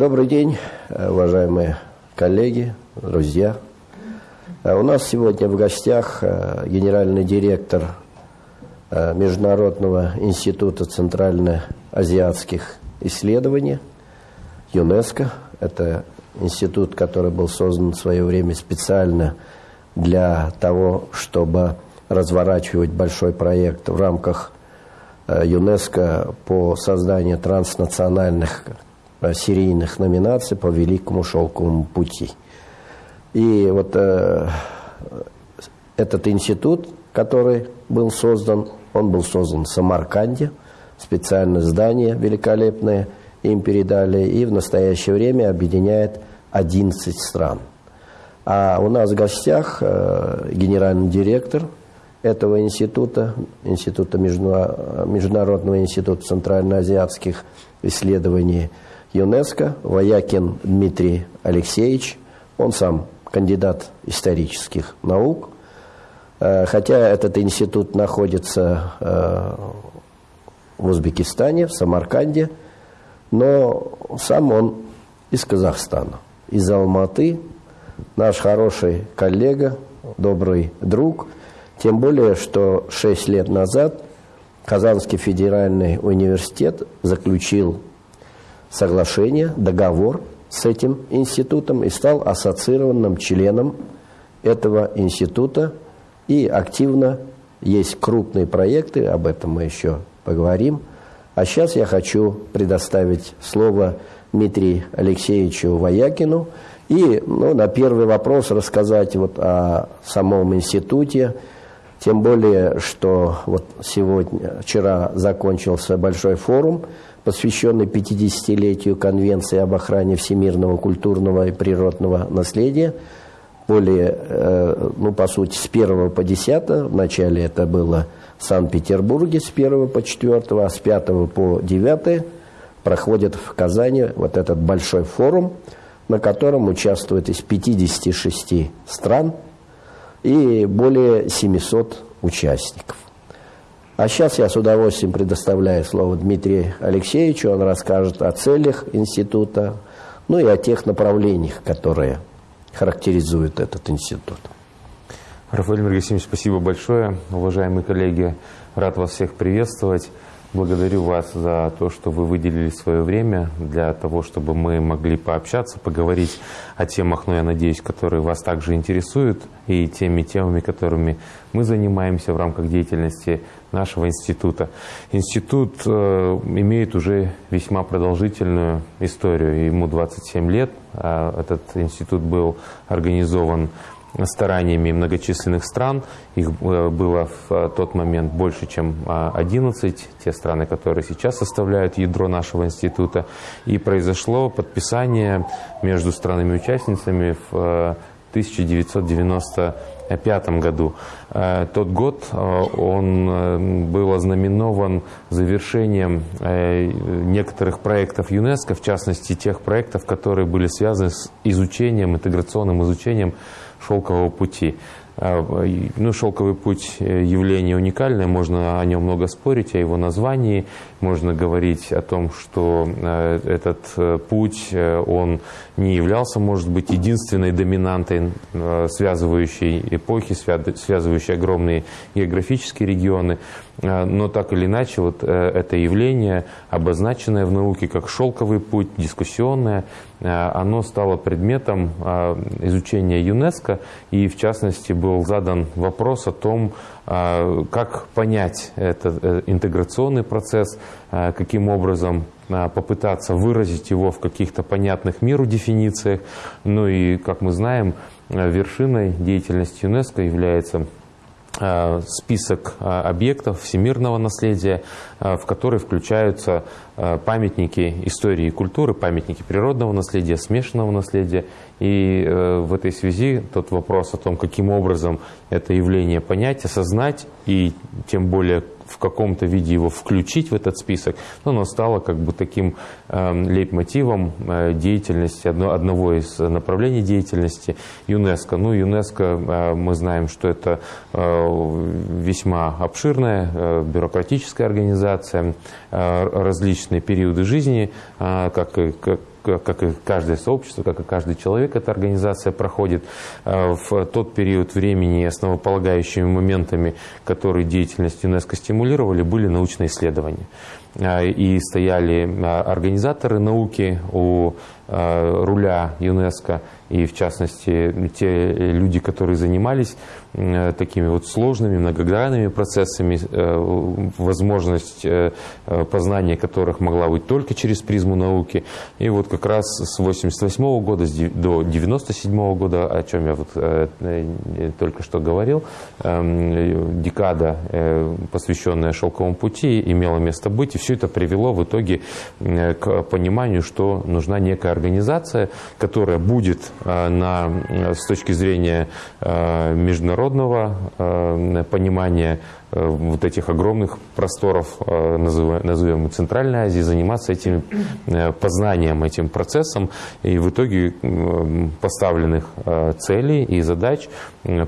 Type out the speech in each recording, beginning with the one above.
Добрый день, уважаемые коллеги, друзья. У нас сегодня в гостях генеральный директор Международного института центральноазиатских исследований ЮНЕСКО. Это институт, который был создан в свое время специально для того, чтобы разворачивать большой проект в рамках э, ЮНЕСКО по созданию транснациональных э, серийных номинаций по Великому Шелковому пути. И вот э, этот институт, который был создан, он был создан в Самарканде, специальное здание великолепное им передали, и в настоящее время объединяет 11 стран. А у нас в гостях э, генеральный директор этого института, Института Международного института центральноазиатских исследований ЮНЕСКО, Воякин Дмитрий Алексеевич. Он сам кандидат исторических наук. Э, хотя этот институт находится э, в Узбекистане, в Самарканде, но сам он из Казахстана, из Алматы, наш хороший коллега, добрый друг – тем более, что шесть лет назад Казанский федеральный университет заключил соглашение, договор с этим институтом и стал ассоциированным членом этого института. И активно есть крупные проекты, об этом мы еще поговорим. А сейчас я хочу предоставить слово Дмитрию Алексеевичу Воякину и ну, на первый вопрос рассказать вот о самом институте, тем более, что вот сегодня, вчера закончился большой форум, посвященный 50-летию Конвенции об охране всемирного культурного и природного наследия. Более, э, ну, по сути, с 1 по 10, вначале это было в Санкт-Петербурге с 1 по 4, а с 5 по 9 проходит в Казани вот этот большой форум, на котором участвуют из 56 стран – и более 700 участников. А сейчас я с удовольствием предоставляю слово Дмитрию Алексеевичу. Он расскажет о целях института, ну и о тех направлениях, которые характеризуют этот институт. Рафаэль Мергасимович, спасибо большое. Уважаемые коллеги, рад вас всех приветствовать. Благодарю вас за то, что вы выделили свое время для того, чтобы мы могли пообщаться, поговорить о темах, ну, я надеюсь, которые вас также интересуют, и теми темами, которыми мы занимаемся в рамках деятельности нашего института. Институт э, имеет уже весьма продолжительную историю, ему 27 лет. А этот институт был организован стараниями многочисленных стран. Их э, было в э, тот момент больше, чем а, 11, те страны, которые сейчас составляют ядро нашего института. И произошло подписание между странами-участницами в 1990 2005 году. Э, тот год э, он э, был ознаменован завершением некоторых проектов ЮНЕСКО, в частности тех проектов, которые были связаны с изучением, интеграционным изучением шелкового пути. А, ну, шелковый путь э, явление уникальное, можно о нем много спорить, о его названии, можно говорить о том, что э, этот э, путь, он не являлся, может быть, единственной доминантой, связывающей эпохи, связывающей огромные географические регионы. Но так или иначе вот это явление, обозначенное в науке как шелковый путь, дискуссионное, оно стало предметом а, изучения ЮНЕСКО, и в частности был задан вопрос о том, а, как понять этот э, интеграционный процесс, каким образом попытаться выразить его в каких-то понятных миру дефинициях. Ну и, как мы знаем, вершиной деятельности ЮНЕСКО является Э, список э, объектов всемирного наследия, э, в который включаются памятники истории и культуры, памятники природного наследия, смешанного наследия. И в этой связи тот вопрос о том, каким образом это явление понять, осознать и тем более в каком-то виде его включить в этот список, но оно стало как бы таким э, лейтмотивом э, деятельности, одно, одного из направлений деятельности ЮНЕСКО. Ну, ЮНЕСКО, э, мы знаем, что это э, весьма обширная бюрократическая организация, различные периоды жизни, как, как как и каждое сообщество, как и каждый человек, эта организация проходит в тот период времени основополагающими моментами, которые деятельность ЮНЕСКО стимулировали, были научные исследования. И стояли организаторы науки у руля ЮНЕСКо, и в частности те люди, которые занимались Э, такими вот сложными, многогранными процессами, э, возможность э, познания которых могла быть только через призму науки. И вот как раз с 88 года до 97 года, о чем я вот только что говорил, эм, декада, посвященная шелковому пути, имела место быть, и все это привело в итоге к пониманию, что нужна некая организация, которая будет на, с точки зрения международного международного э, понимания э, вот этих огромных просторов, э, назовем Центральной Азии, заниматься этим познанием, этим процессом. И в итоге поставленных целей и задач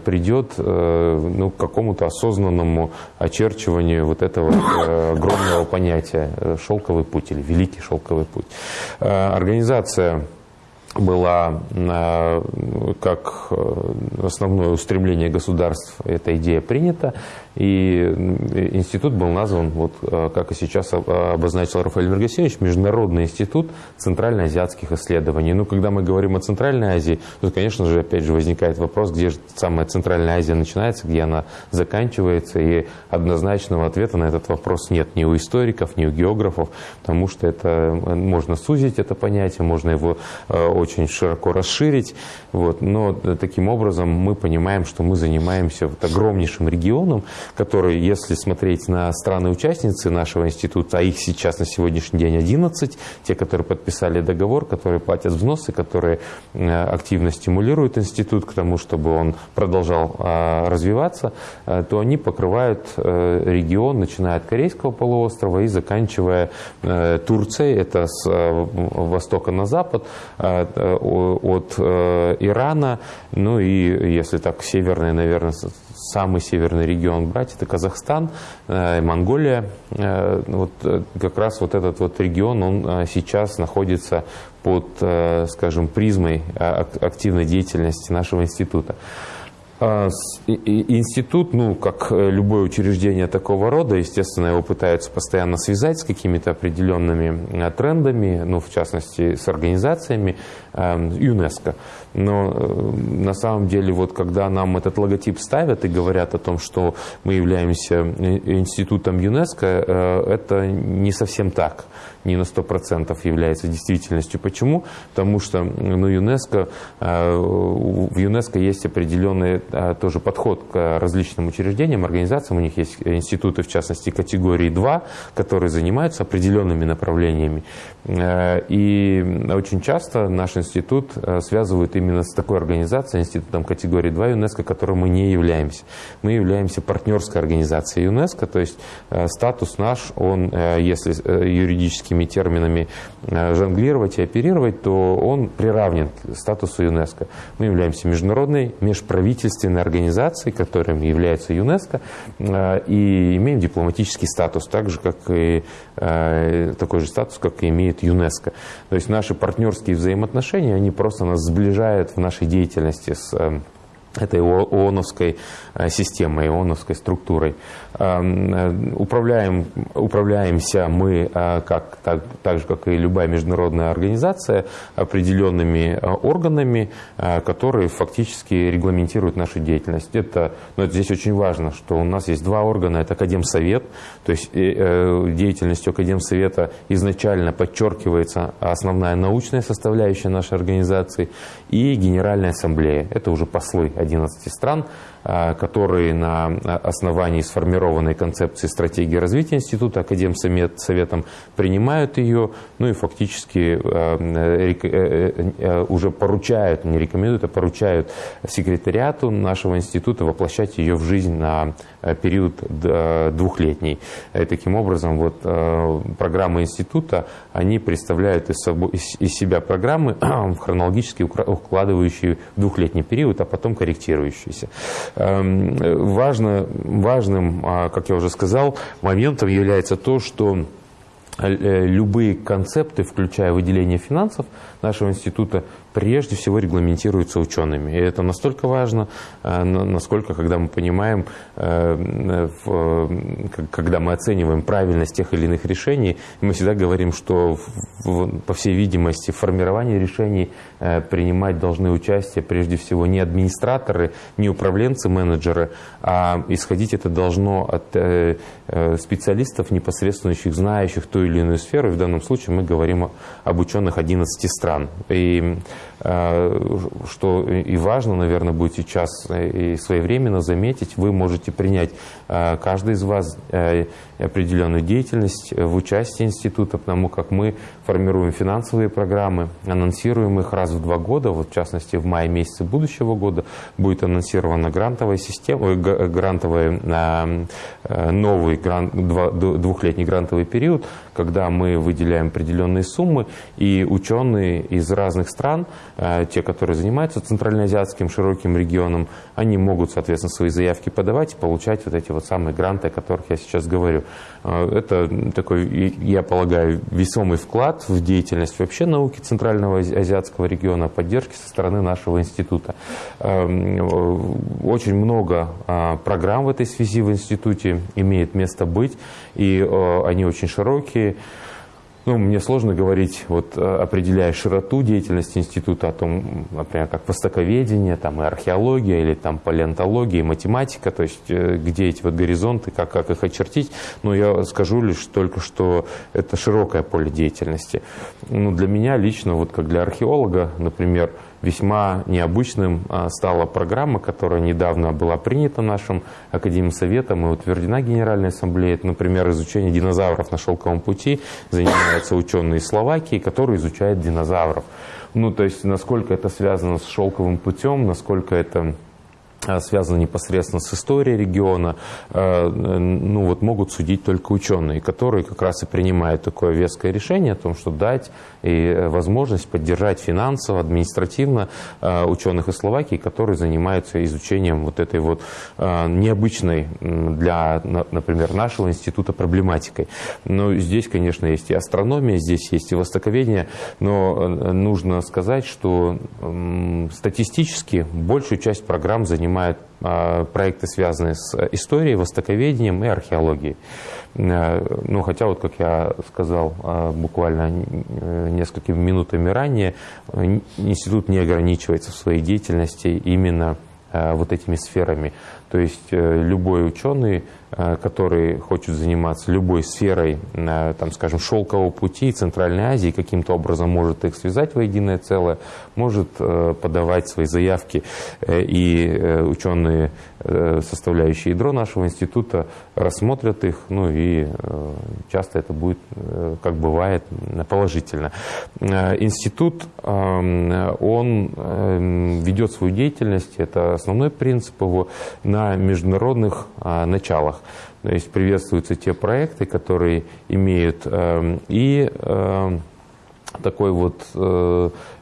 придет ну, к какому-то осознанному очерчиванию вот этого огромного понятия «шелковый путь» или «великий шелковый путь». Организация была э, как э, основное устремление государств эта идея принята, и институт был назван, вот, э, как и сейчас обозначил Рафаэль Мергасевич, Международный институт центральноазиатских исследований. Ну, когда мы говорим о Центральной Азии, то, конечно же, опять же возникает вопрос, где же самая Центральная Азия начинается, где она заканчивается, и однозначного ответа на этот вопрос нет ни у историков, ни у географов, потому что это можно сузить это понятие, можно его очень широко расширить. Вот. Но таким образом мы понимаем, что мы занимаемся вот огромнейшим регионом, который, если смотреть на страны-участницы нашего института, а их сейчас на сегодняшний день 11, те, которые подписали договор, которые платят взносы, которые э, активно стимулируют институт к тому, чтобы он продолжал а, развиваться, э, то они покрывают э, регион, начиная от Корейского полуострова и заканчивая Турцией, это с востока на запад, Э, от э, Ирана, ну и если так северный, наверное, самый северный регион брать, это Казахстан, э, Монголия. Вот как раз вот этот вот регион, он сейчас находится под, скажем, призмой активной деятельности нашего института. А, институт, ну, как э, любое учреждение такого рода, естественно, его пытаются постоянно связать с какими-то определенными э, трендами, ну, в частности, с организациями э, ЮНЕСКО. Но на самом деле, вот когда нам этот логотип ставят и говорят о том, что мы являемся институтом ЮНЕСКО, это не совсем так не на 100% является действительностью. Почему? Потому что ну, ЮНЕСКО, э, в ЮНЕСКО есть определенный э, тоже подход к различным учреждениям, организациям. У них есть институты, в частности, категории 2, которые занимаются определенными направлениями. Э, и очень часто наш институт связывают именно с такой организацией, институтом категории 2 ЮНЕСКО, которым мы не являемся. Мы являемся партнерской организацией ЮНЕСКО, то есть статус наш, он, если юридически юридическими терминами э, жонглировать и оперировать, то он приравнен к статусу ЮНЕСКО. Мы являемся международной межправительственной организацией, которым является ЮНЕСКО, э, и имеем дипломатический статус, так же, как и э, такой же статус, как и имеет ЮНЕСКО. То есть наши партнерские взаимоотношения, они просто нас сближают в нашей деятельности с этой ООНовской системой, ООНовской структурой. Эм, э, управляем, управляемся мы, э, как, так, так же, как и любая международная организация, определенными э, органами, которые фактически регламентируют нашу деятельность. Это, но это здесь очень важно, что у нас есть два органа. Это Академсовет, то есть деятельностью Академсовета изначально подчеркивается основная научная составляющая нашей организации и Генеральная Ассамблея. Это уже послы 11 стран, которые на основании сформированной концепции стратегии развития института, Академсовет советом принимают ее, ну и фактически э, э, э, уже поручают, не рекомендуют, а поручают секретариату нашего института воплощать ее в жизнь на период двухлетний. И таким образом, вот программы института, они представляют из, себя программы, хронологически укладывающие двухлетний период, а потом корректирующиеся. Эм, важно, важным а, как я уже сказал, моментом является то, что любые концепты, включая выделение финансов нашего института, прежде всего регламентируются учеными. И это настолько важно, э, насколько, когда мы понимаем, э, когда мы оцениваем правильность тех или иных решений, мы всегда говорим, что, по всей видимости, в формировании решений э, принимать должны участие прежде всего не администраторы, не управленцы, менеджеры, а исходить это должно от специалистов, непосредственно знающих ту или иную сферу. И в данном случае мы говорим об ученых 11 стран. И что и важно, наверное, будет сейчас и своевременно заметить, вы можете принять, э, каждый из вас, э, определенную деятельность в участии института, потому как мы формируем финансовые программы, анонсируем их раз в два года, вот в частности в мае месяце будущего года будет анонсирована грантовая система, грантовый, новый двухлетний грантовый период, когда мы выделяем определенные суммы, и ученые из разных стран, те, которые занимаются центральноазиатским широким регионом, они могут, соответственно, свои заявки подавать и получать вот эти вот самые гранты, о которых я сейчас говорю. А, это такой, я полагаю, весомый вклад в деятельность вообще науки Центрального Азиатского региона, поддержки со стороны нашего института. А, очень много а, программ в этой связи в институте имеет место быть, и они очень широкие. Ну, мне сложно говорить, вот, э, определяя широту деятельности института, о том, например, как востоковедение, там, и археология, или там, палеонтология, и математика, то есть э, где эти вот горизонты, как, как их очертить. Но я скажу лишь только, что это широкое поле деятельности. Ну, для меня лично, вот как для археолога, например, весьма необычным а, стала программа, которая недавно была принята нашим Академсоветом и утверждена Генеральной Ассамблеей. Это, например, изучение динозавров на шелковом пути. Занимаются ученые из Словакии, которые изучают динозавров. Ну, то есть, насколько это связано с шелковым путем, насколько это а, связано непосредственно с историей региона, а, ну вот могут судить только ученые, которые как раз и принимают такое веское решение о том, что дать и э, возможность поддержать финансово, административно а, ученых из Словакии, которые занимаются изучением вот этой вот необычной для, например, нашего института проблематикой. Но здесь, конечно, есть и астрономия, здесь есть и востоковедение, но э, нужно сказать, что статистически большую часть программ принимают а, проекты, связанные с историей, востоковедением и археологией. Э, ну, хотя, вот как я сказал а, буквально несколькими минутами ранее, институт не ограничивается в своей деятельности именно вот этими сферами. То есть э, любой ученый Э, который хочет заниматься любой сферой, э, там, скажем, шелкового пути Центральной Азии, каким-то образом может их связать воединое целое, может э, подавать свои заявки. И ученые, составляющие ядро нашего института, рассмотрят их, ну и часто это будет, как бывает, положительно. Институт, он ведет свою деятельность, это основной принцип его, на международных началах. То есть приветствуются те проекты, которые имеют э, и э, такой вот э, э,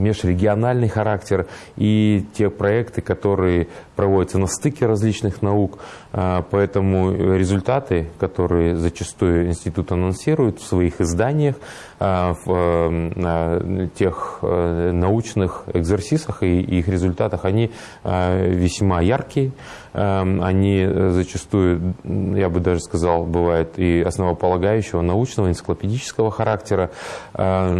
межрегиональный характер и те проекты, которые проводятся на стыке различных наук. Э, поэтому результаты, которые зачастую институт анонсирует в своих изданиях, э, в тех научных экзерсисах и их результатах, они весьма яркие. Они зачастую, я бы даже сказал, бывают и основополагающего научного, энциклопедического характера.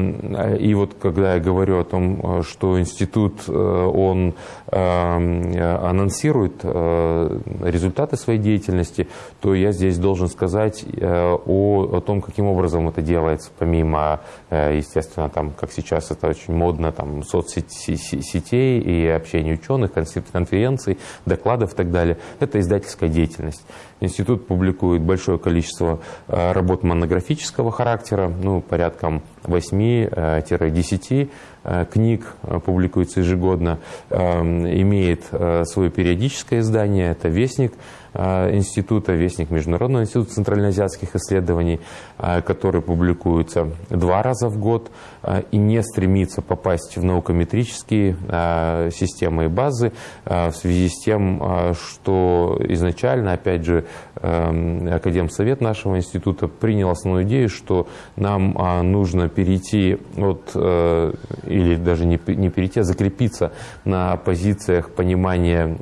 Эм, и вот когда я говорю о том, э, что институт, э, он эм, анонсирует результаты своей деятельности, то я здесь должен сказать о, о том, каким образом это делается, помимо, естественно, там, как сейчас это очень модно, там, соцсетей и общения ученых, конференций, докладов и так далее. Это издательская деятельность. Институт публикует большое количество э, работ монографического характера, ну, порядком 8-10 книг публикуется ежегодно, имеет свое периодическое издание, это «Вестник», Э, института, Вестник Международного института центральноазиатских исследований, э, который публикуется два раза в год. э, и не стремится попасть в наукометрические системы и базы в связи с тем, что изначально, опять же, Академсовет нашего института принял основную идею, что нам нужно перейти от, или даже не перейти, а закрепиться на позициях понимания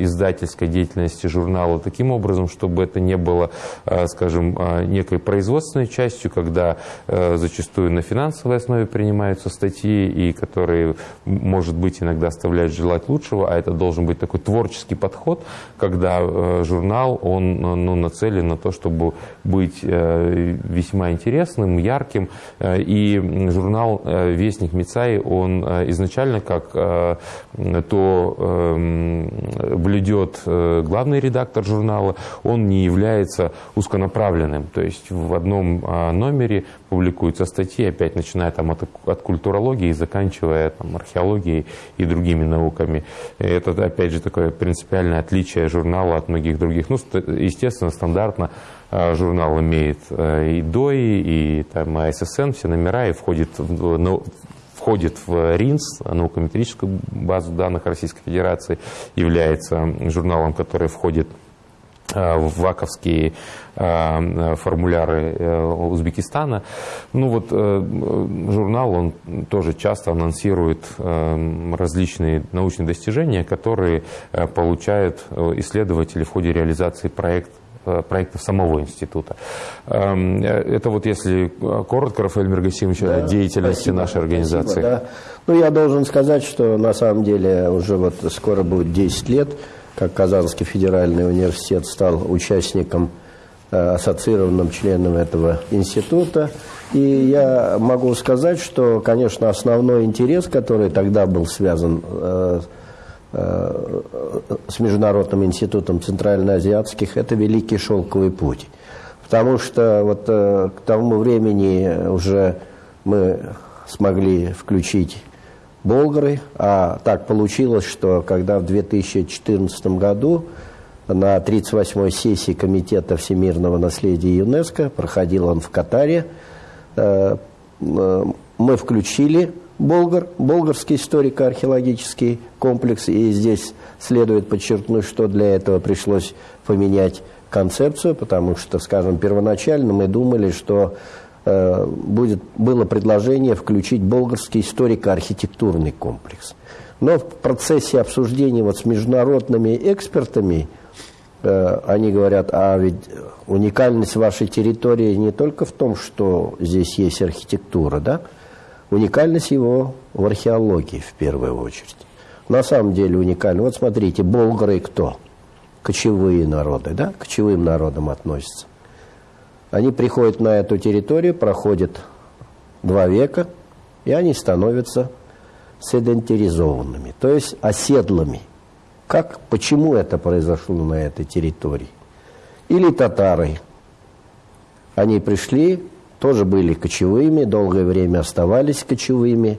издательской деятельности журнала таким образом, чтобы это не было, э, скажем, э, некой производственной частью, когда э, зачастую на финансовой основе принимаются статьи, и которые, может быть, иногда оставляют желать лучшего, а это должен быть такой творческий подход, когда журнал, он ну, нацелен на то, чтобы быть весьма интересным, ярким, и журнал «Вестник Мицай», он изначально как то эм, блюдет главный редактор, редактор журнала, он не является узконаправленным. То есть в одном а, номере публикуются статьи, опять начиная там от, от культурологии заканчивая там, археологией и другими науками. И это, опять же, такое принципиальное отличие журнала от многих других. Ну, естественно, стандартно а, журнал имеет а, и ДОИ, и там, АССН, все номера, и входит в, ну, входит в РИНС, наукометрическую базу данных Российской Федерации, является журналом, который входит Э, в ваковские э, формуляры э, Узбекистана. Ну вот журнал, он тоже часто анонсирует различные научные достижения, которые получают исследователи в ходе реализации проекта проектов самого института. Эм, это вот если коротко, Рафаэль Мергасимович, да, о деятельности спасибо, нашей организации. Спасибо, да. Ну, я должен сказать, что на самом деле уже вот скоро будет 10 лет, как Казанский федеральный университет стал участником, э, ассоциированным членом этого института. И я могу сказать, что, конечно, основной интерес, который тогда был связан э, э, с Международным институтом центральноазиатских, это Великий Шелковый путь. Потому что вот к тому времени уже мы смогли включить Болгары. А так получилось, что когда в 2014 году на 38-й сессии Комитета всемирного наследия ЮНЕСКО, проходил он в Катаре, э, э, мы включили Болгар, болгарский историко-археологический комплекс, и здесь следует подчеркнуть, что для этого пришлось поменять концепцию, потому что, скажем, первоначально мы думали, что будет, было предложение включить болгарский историко-архитектурный комплекс. Но в процессе обсуждения вот с международными экспертами э, они говорят, а ведь уникальность вашей территории не только в том, что здесь есть архитектура, да? Уникальность его в археологии в первую очередь. На самом деле уникально. Вот смотрите, болгары кто? Кочевые народы, да? К кочевым народам относятся. Они приходят на эту территорию, проходят два века, и они становятся седентаризованными, то есть оседлыми. Как, почему это произошло на этой территории? Или татары. Они пришли, тоже были кочевыми, долгое время оставались кочевыми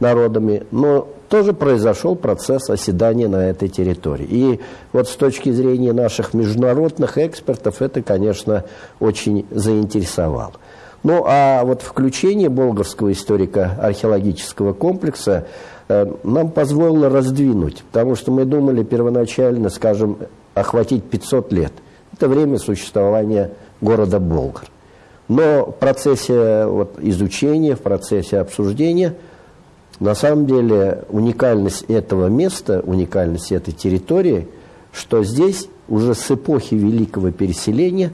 народами, но тоже произошел процесс оседания на этой территории. И вот с точки зрения наших международных экспертов это, конечно, очень заинтересовало. Ну, а вот включение болгарского историко-археологического комплекса э, нам позволило раздвинуть, потому что мы думали первоначально, скажем, охватить 500 лет. Это время существования города Болгар. Но в процессе вот, изучения, в процессе обсуждения – на самом деле уникальность этого места, уникальность этой территории, что здесь уже с эпохи Великого Переселения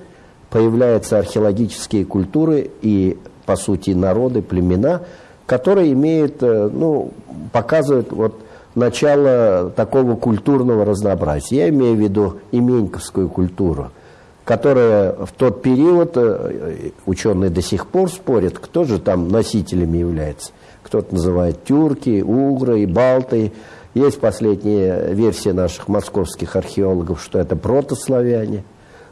появляются археологические культуры и, по сути, народы, племена, которые имеют, э, ну, показывают вот начало такого культурного разнообразия. Я имею в виду именьковскую культуру, которая в тот период, э, ученые до сих пор спорят, кто же там носителями является кто-то называет тюрки, угры и балты. Есть последняя версия наших московских археологов, что это протославяне,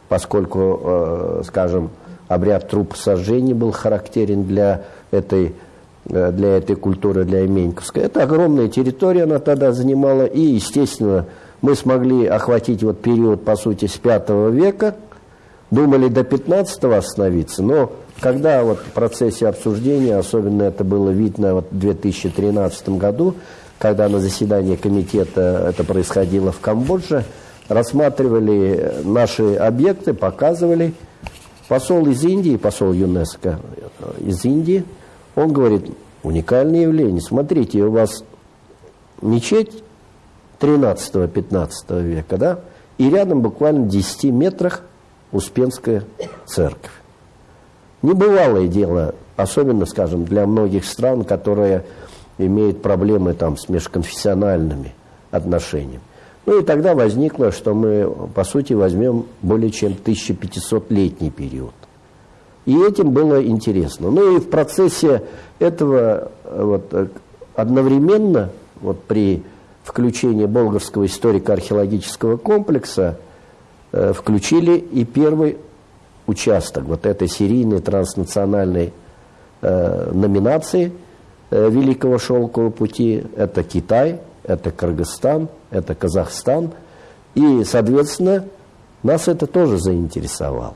поскольку, э, скажем, обряд трупосожжения был характерен для этой для этой культуры, для Именьковской. Это огромная территория она тогда занимала, и, естественно, мы смогли охватить вот период, по сути, с 5 века, думали до 15 остановиться, но когда вот в процессе обсуждения, особенно это было видно вот в 2013 году, когда на заседании комитета это происходило в Камбодже, рассматривали наши объекты, показывали. Посол из Индии, посол ЮНЕСКО из Индии, он говорит, уникальное явление. Смотрите, у вас мечеть 13-15 века, да, и рядом буквально в 10 метрах Успенская церковь. Небывалое дело, особенно, скажем, для многих стран, которые имеют проблемы там с межконфессиональными отношениями. Ну и тогда возникло, что мы, по сути, возьмем более чем 1500-летний период. И этим было интересно. Ну и в процессе этого вот, одновременно, вот при включении Болгарского историко-археологического комплекса, э, включили и первый участок вот этой серийной транснациональной э, номинации э, Великого Шелкового пути. Это Китай, это Кыргызстан, это Казахстан. И, соответственно, нас это тоже заинтересовало.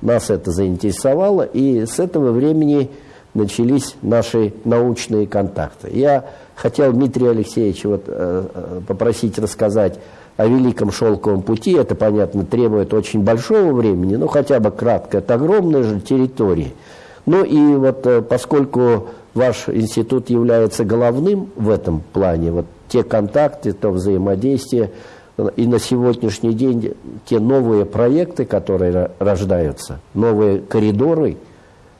Нас это заинтересовало, и с этого времени начались наши научные контакты. Я хотел Дмитрия Алексеевича вот, э, э, попросить рассказать о Великом Шелковом пути. Это, понятно, требует очень большого времени, но хотя бы кратко. Это огромная же территория. Ну и вот э, поскольку ваш институт является головным в этом плане, вот те контакты, то взаимодействие, и на сегодняшний день те новые проекты, которые рождаются, новые коридоры,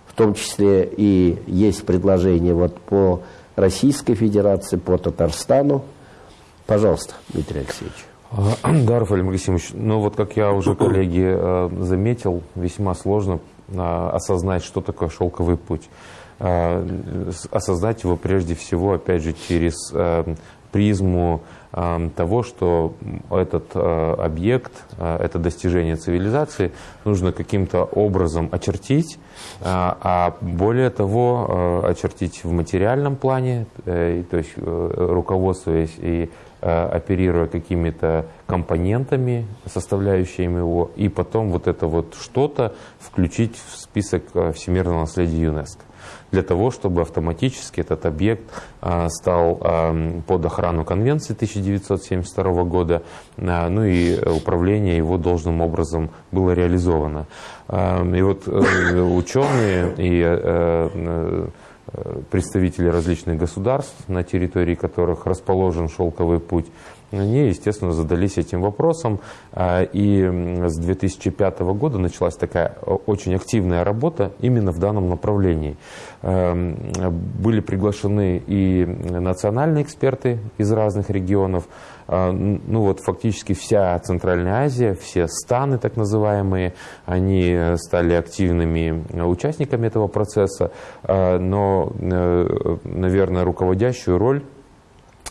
в том числе и есть предложение вот по Российской Федерации, по Татарстану. Пожалуйста, Дмитрий Алексеевич. Да, Рафаэль Максимович, ну вот как я уже, коллеги, э, заметил, весьма сложно э, осознать, что такое шелковый путь. Э, осознать его прежде всего, опять же, через призму того, что этот объект, это достижение цивилизации нужно каким-то образом очертить, а более того, очертить в материальном плане, то есть руководствуясь и Э, оперируя какими-то компонентами, составляющими его, и потом вот это вот что-то включить в список э, всемирного наследия ЮНЕСКО для того, чтобы автоматически этот объект э, стал под охрану Конвенции 1972 года, ну и управление его должным образом было реализовано. И вот ученые и представители различных государств, на территории которых расположен шелковый путь, они, естественно, задались этим вопросом. А, и с 2005 года началась такая очень активная работа именно в данном направлении. Эм, были приглашены и национальные эксперты из разных регионов, ну вот фактически вся Центральная Азия, все станы так называемые, они стали активными участниками этого процесса, а, но, э, наверное, руководящую роль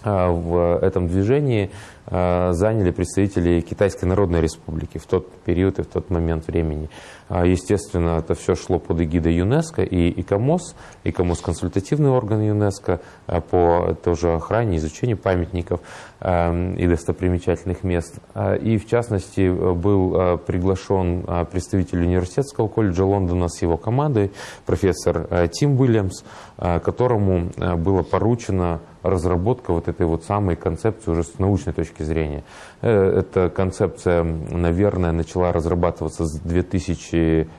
а, в этом движении заняли представители Китайской Народной Республики в тот период и в тот момент времени. А, естественно, это все шло под эгидой ЮНЕСКО и ИКОМОС. ИКОМОС – консультативный орган ЮНЕСКО а, по тоже охране, изучению памятников эм, и достопримечательных мест. А, и, в частности, был приглашен представитель университетского колледжа Лондона с его командой, профессор Тим Уильямс, которому было поручено разработка вот этой вот самой концепции уже с научной точки зрения. Э, эта концепция, наверное, начала разрабатываться с 2000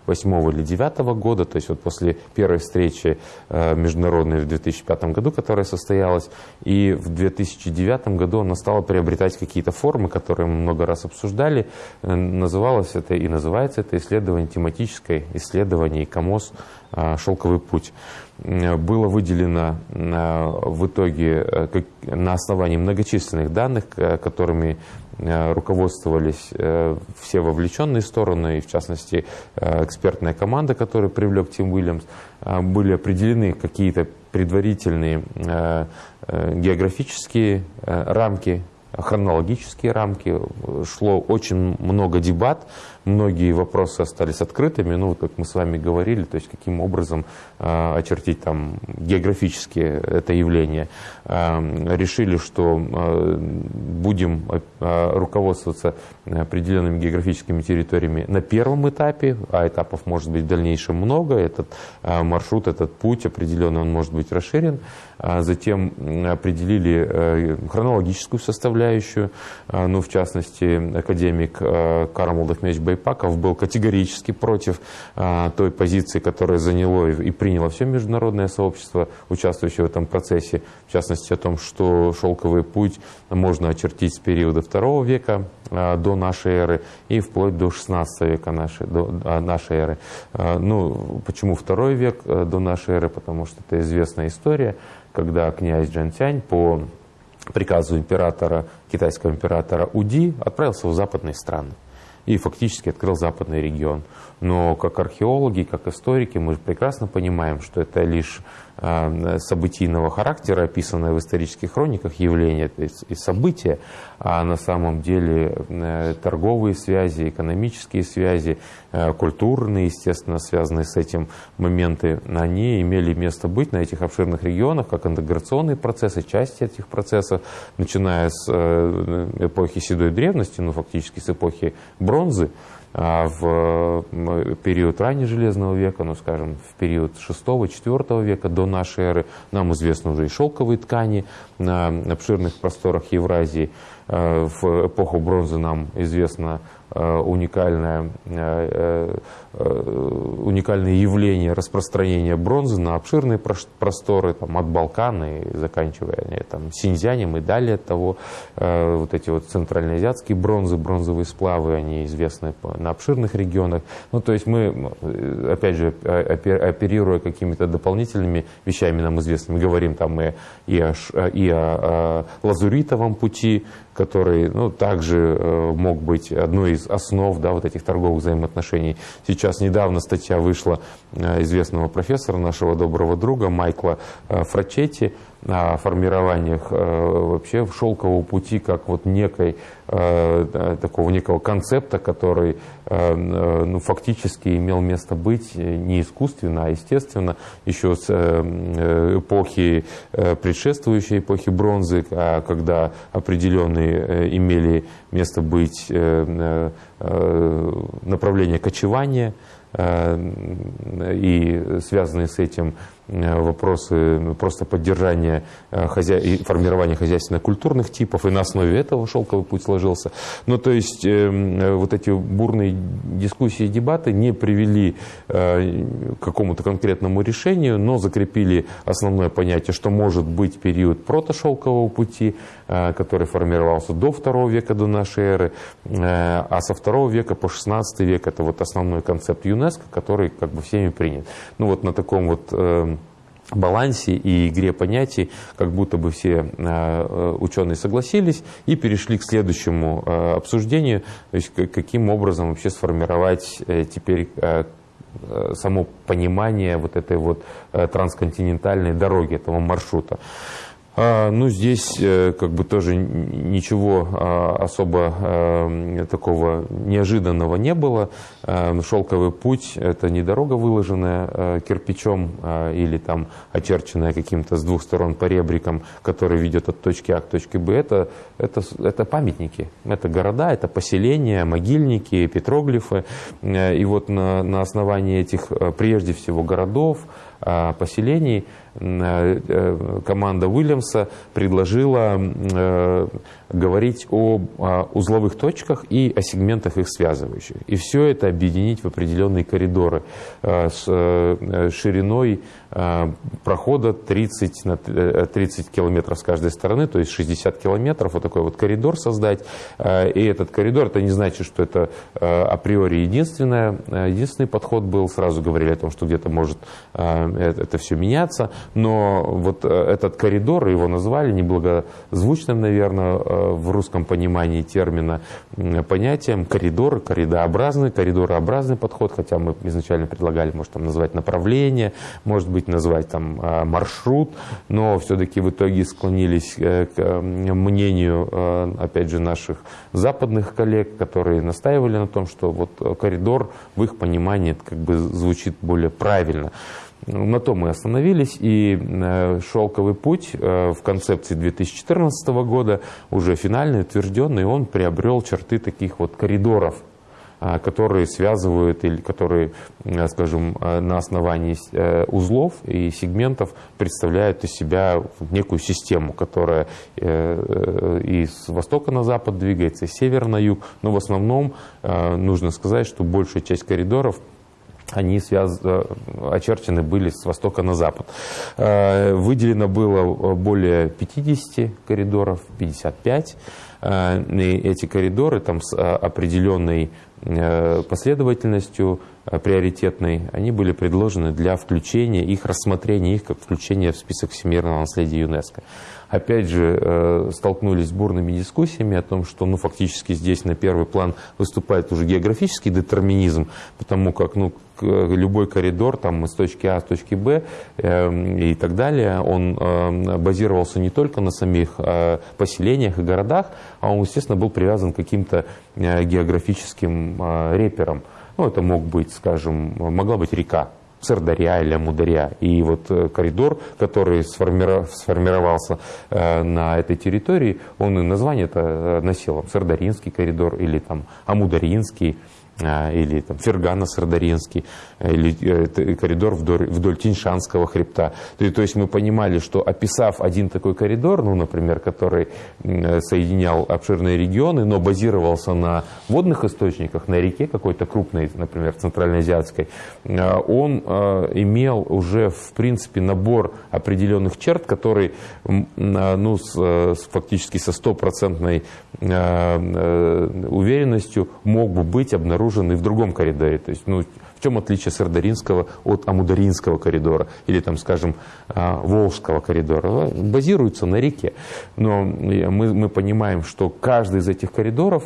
2008 или 2009 года, то есть вот после первой встречи э, международной в 2005 году, которая состоялась, и в 2009 году она стала приобретать какие-то формы, которые мы много раз обсуждали. Э, называлось это и называется это исследование тематическое исследование КАМОС э, «Шелковый путь» было выделено в итоге на основании многочисленных данных, которыми Э, руководствовались э, все вовлеченные стороны, и в частности э, экспертная команда, которую привлек Тим Уильямс, были определены какие-то предварительные географические рамки, хронологические рамки, шло очень много дебат многие вопросы остались открытыми, ну, как мы с вами говорили, то есть каким образом э, очертить там географически это явление. Э, решили, что э, будем э, руководствоваться определенными географическими территориями на первом этапе, а этапов может быть в дальнейшем много, этот э, маршрут, этот путь определенно он может быть расширен. А затем определили э, хронологическую составляющую, а, ну, в частности, академик э, Карл Молдовмевич Байпаков был категорически против а, той позиции, которая заняло и приняло все международное сообщество, участвующее в этом процессе, в частности, о том, что шелковый путь можно очертить с периода второго века до нашей эры и вплоть до 16 века нашей, до нашей эры. Ну, почему второй век э, до нашей эры? Потому что это известная история когда князь Джан по приказу императора, китайского императора Уди отправился в западные страны и фактически открыл западный регион. Но как археологи, как историки мы прекрасно понимаем, что это лишь событийного характера, описанное в исторических хрониках явление и события, а на самом деле э, торговые связи, экономические связи, э, культурные, естественно, связанные с этим моменты, они имели место быть на этих обширных регионах, как интеграционные процессы, части этих процессов, начиная с эпохи седой древности, ну фактически с эпохи бронзы, а в период раннего железного века, ну, скажем, в период 6-4 века до нашей эры, нам известны уже и шелковые ткани на обширных просторах Евразии. А в эпоху бронзы нам известно Э, э, э, уникальное явление распространения бронзы на обширные просторы, там, от Балкана и заканчивая там, Синьцзянем и далее того. Вот эти вот центральноазиатские бронзы, бронзовые сплавы, они известны на обширных регионах. Ну, то есть мы, опять же, оперируя какими-то дополнительными вещами нам известными, говорим там и, и, о, и о лазуритовом пути, который ну, также мог быть одной из основ да, вот этих торговых взаимоотношений. Сейчас недавно статья вышла э, известного профессора, нашего доброго друга Майкла э, Фрачетти, формированиях э, вообще шелкового пути как вот некой такого некого концепта, который ну, фактически имел место быть не искусственно, а естественно еще с эпохи предшествующей эпохи бронзы, а когда определенные имели место быть Э, направления кочевания э, и связанные с этим Э, вопросы просто поддержания э, и формирования хозяйственно-культурных типов, и на основе этого шелковый путь сложился. Ну, то есть э, вот эти бурные дискуссии и дебаты не привели к какому-то конкретному решению, но закрепили основное понятие, что может быть период протошелкового пути, который формировался до второго века до нашей эры, а со второго века по 16 век это вот основной концепт ЮНЕСКО, который как бы всеми принят. Ну вот на таком вот балансе и игре понятий, как будто бы все э, ученые согласились и перешли к следующему э, обсуждению, то есть каким образом вообще сформировать э, теперь само понимание вот этой вот трансконтинентальной дороги, этого маршрута. А, ну, здесь э, как бы тоже ничего а, особо а, такого неожиданного не было. Шелковый путь – это не дорога, выложенная кирпичом или там очерченная каким-то с двух сторон по ребрикам, который ведет от точки А к точке Б. Это, это, это памятники, это города, это поселения, могильники, петроглифы. И вот на, на основании этих, прежде всего, городов, поселений – Э, э, команда Уильямса предложила э, говорить о узловых точках и о сегментах их связывающих. И все это объединить в определенные коридоры с шириной прохода 30 на 30 километров с каждой стороны, то есть 60 километров, вот такой вот коридор создать. И этот коридор, это не значит, что это априори единственное, единственный подход был. Сразу говорили о том, что где-то может это все меняться, но вот этот коридор, его назвали неблагозвучным, наверное, в русском понимании термина понятием коридор, коридообразный, коридорообразный подход, хотя мы изначально предлагали, может, там назвать направление, может быть, назвать там маршрут, но все-таки в итоге склонились к мнению, опять же, наших западных коллег, которые настаивали на том, что вот коридор в их понимании как бы звучит более правильно. На том мы остановились, и э, «Шелковый путь» э, в концепции 2014 года, уже финальный, утвержденный, он приобрел черты таких вот коридоров а, которые связывают или которые, э, скажем, э, на основании э, узлов и сегментов представляют из себя некую систему, которая и с востока на запад двигается, и с севера на юг. Но в основном нужно сказать, что большая часть коридоров они связ... очерчены были с востока на запад. Выделено было более 50 коридоров, 55. И эти коридоры там с определенной Э, последовательностью э, приоритетной, они были предложены для включения их, рассмотрения их как включения в список всемирного наследия ЮНЕСКо. Опять же, э, столкнулись с бурными дискуссиями о том, что ну, фактически здесь на первый план выступает уже географический детерминизм, потому как ну, любой коридор там, из точки А в точки Б э, и так далее, он э, базировался не только на самих э, поселениях и городах, а он, естественно, был привязан к каким-то э, географическим э, реперам. Ну, это мог быть, скажем, могла быть река, Сырдаря или Амударя. И вот э, коридор, который сформировался э, на этой территории, он и название это носил. Сырдаринский коридор или там Амударинский. Или там, Фергана-Сардаринский, э, или э, коридор вдоль, вдоль Тиньшанского хребта. То, то есть мы понимали, что описав один такой коридор, ну, например, который соединял обширные регионы, но базировался на водных источниках, на реке какой-то крупной, например, центральноазиатской, э, он имел уже, в принципе, набор определенных черт, который ну, с, фактически со стопроцентной уверенностью мог бы быть обнаружен обнаружен и в другом коридоре. То есть, ну, в чем отличие Сардаринского от Амударинского коридора или, там, скажем, а, Волжского коридора? Базируются на реке. Но мы, мы понимаем, что каждый из этих коридоров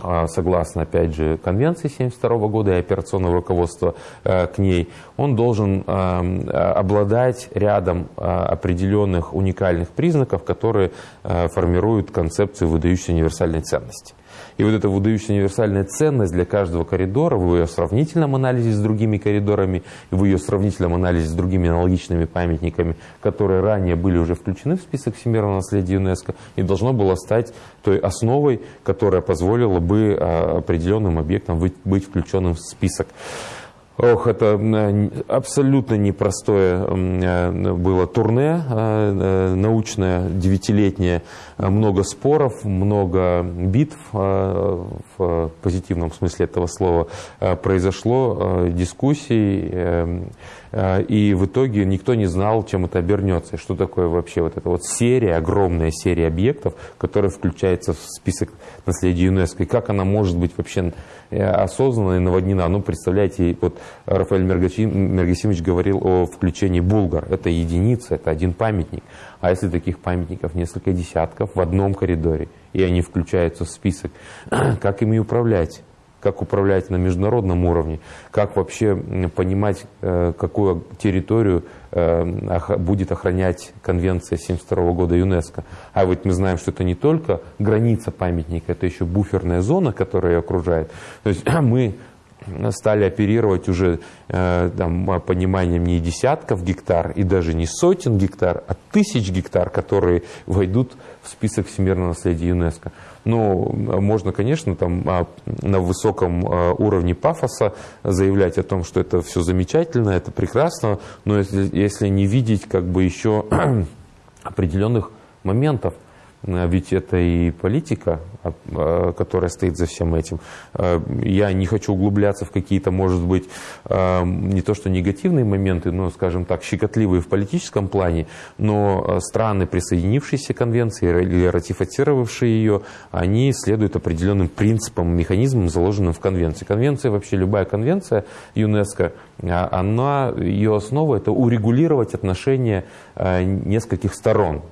а, согласно, опять же, конвенции 1972 года и операционного руководства а, к ней, он должен обладать рядом определенных уникальных признаков, которые формируют концепцию выдающейся универсальной ценности. И вот эта выдающаяся универсальная ценность для каждого коридора в ее сравнительном анализе с другими коридорами, в ее сравнительном анализе с другими аналогичными памятниками, которые ранее были уже включены в список всемирного наследия ЮНЕСКО, и должно было стать той основой, которая позволила бы а, определенным объектам быть включенным в список. Ох, это абсолютно непростое э, было турне э, научное, девятилетнее. Много споров, много битв э, в позитивном смысле этого слова произошло, дискуссий. И в итоге никто не знал, чем это обернется. Что такое вообще вот эта вот серия, огромная серия объектов, которая включается в список наследия ЮНЕСКО. И как она может быть вообще осознанно и наводнена. Ну, представляете, вот Рафаэль Мергасимович говорил о включении Булгар. Это единица, это один памятник. А если таких памятников несколько десятков в одном коридоре, и они включаются в список, как ими управлять? как управлять на международном уровне, как вообще понимать, э, какую территорию э, будет охранять Конвенция 1972 года ЮНЕСКО. А ведь мы знаем, что это не только граница памятника, это еще буферная зона, которая ее окружает. То есть мы стали оперировать уже э, там, пониманием не десятков гектар и даже не сотен гектар, а тысяч гектар, которые войдут в список всемирного наследия ЮНЕСКО. Ну, можно, конечно, там а, на высоком а, уровне пафоса заявлять о том, что это все замечательно, это прекрасно, но если, если не видеть как бы еще определенных моментов, ведь это и политика, которая стоит за всем этим. Я не хочу углубляться в какие-то, может быть, не то что негативные моменты, но, скажем так, щекотливые в политическом плане, но страны, присоединившиеся к конвенции или ратифицировавшие ее, они следуют определенным принципам, механизмам, заложенным в конвенции. Конвенция, вообще любая конвенция ЮНЕСКО, она, ее основа – это урегулировать отношения нескольких сторон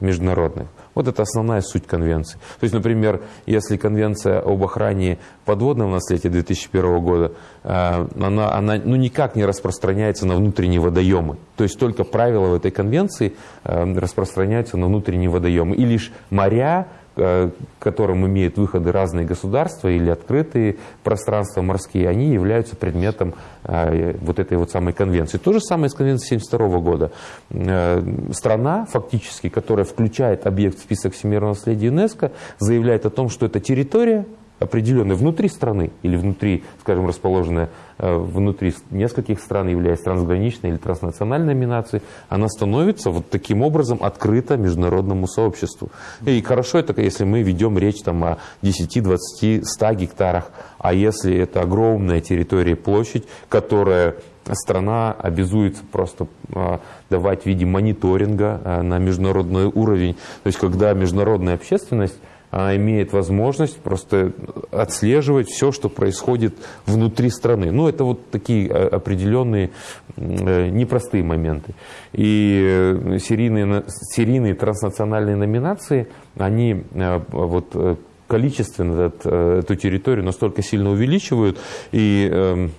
международных. Вот это основная суть конвенции. То есть, например, если конвенция об охране подводного наследия 2001 года, э, она, она ну, никак не распространяется на внутренние водоемы. То есть только правила в этой конвенции э, распространяются на внутренние водоемы. И лишь моря, к которым имеют выходы разные государства или открытые пространства морские, они являются предметом э, вот этой вот самой конвенции. То же самое с конвенцией 1972 года. Э, страна, фактически, которая включает объект в список всемирного наследия ЮНЕСКО, заявляет о том, что это территория, определенная внутри страны или внутри, скажем, расположенная э, внутри нескольких стран, являясь трансграничной или транснациональной номинацией, она становится вот таким образом открыта международному сообществу. И хорошо это, если мы ведем речь там, о 10, 20, 100 гектарах, а если это огромная территория, площадь, которая страна обязуется просто э, давать в виде мониторинга э, на международный уровень. То есть, когда международная общественность имеет возможность просто отслеживать все, что происходит внутри страны. Ну, это вот такие а, определенные э, непростые моменты. И э, серийные, серийные транснациональные номинации, они э, вот количественно эту территорию настолько сильно увеличивают, и эм,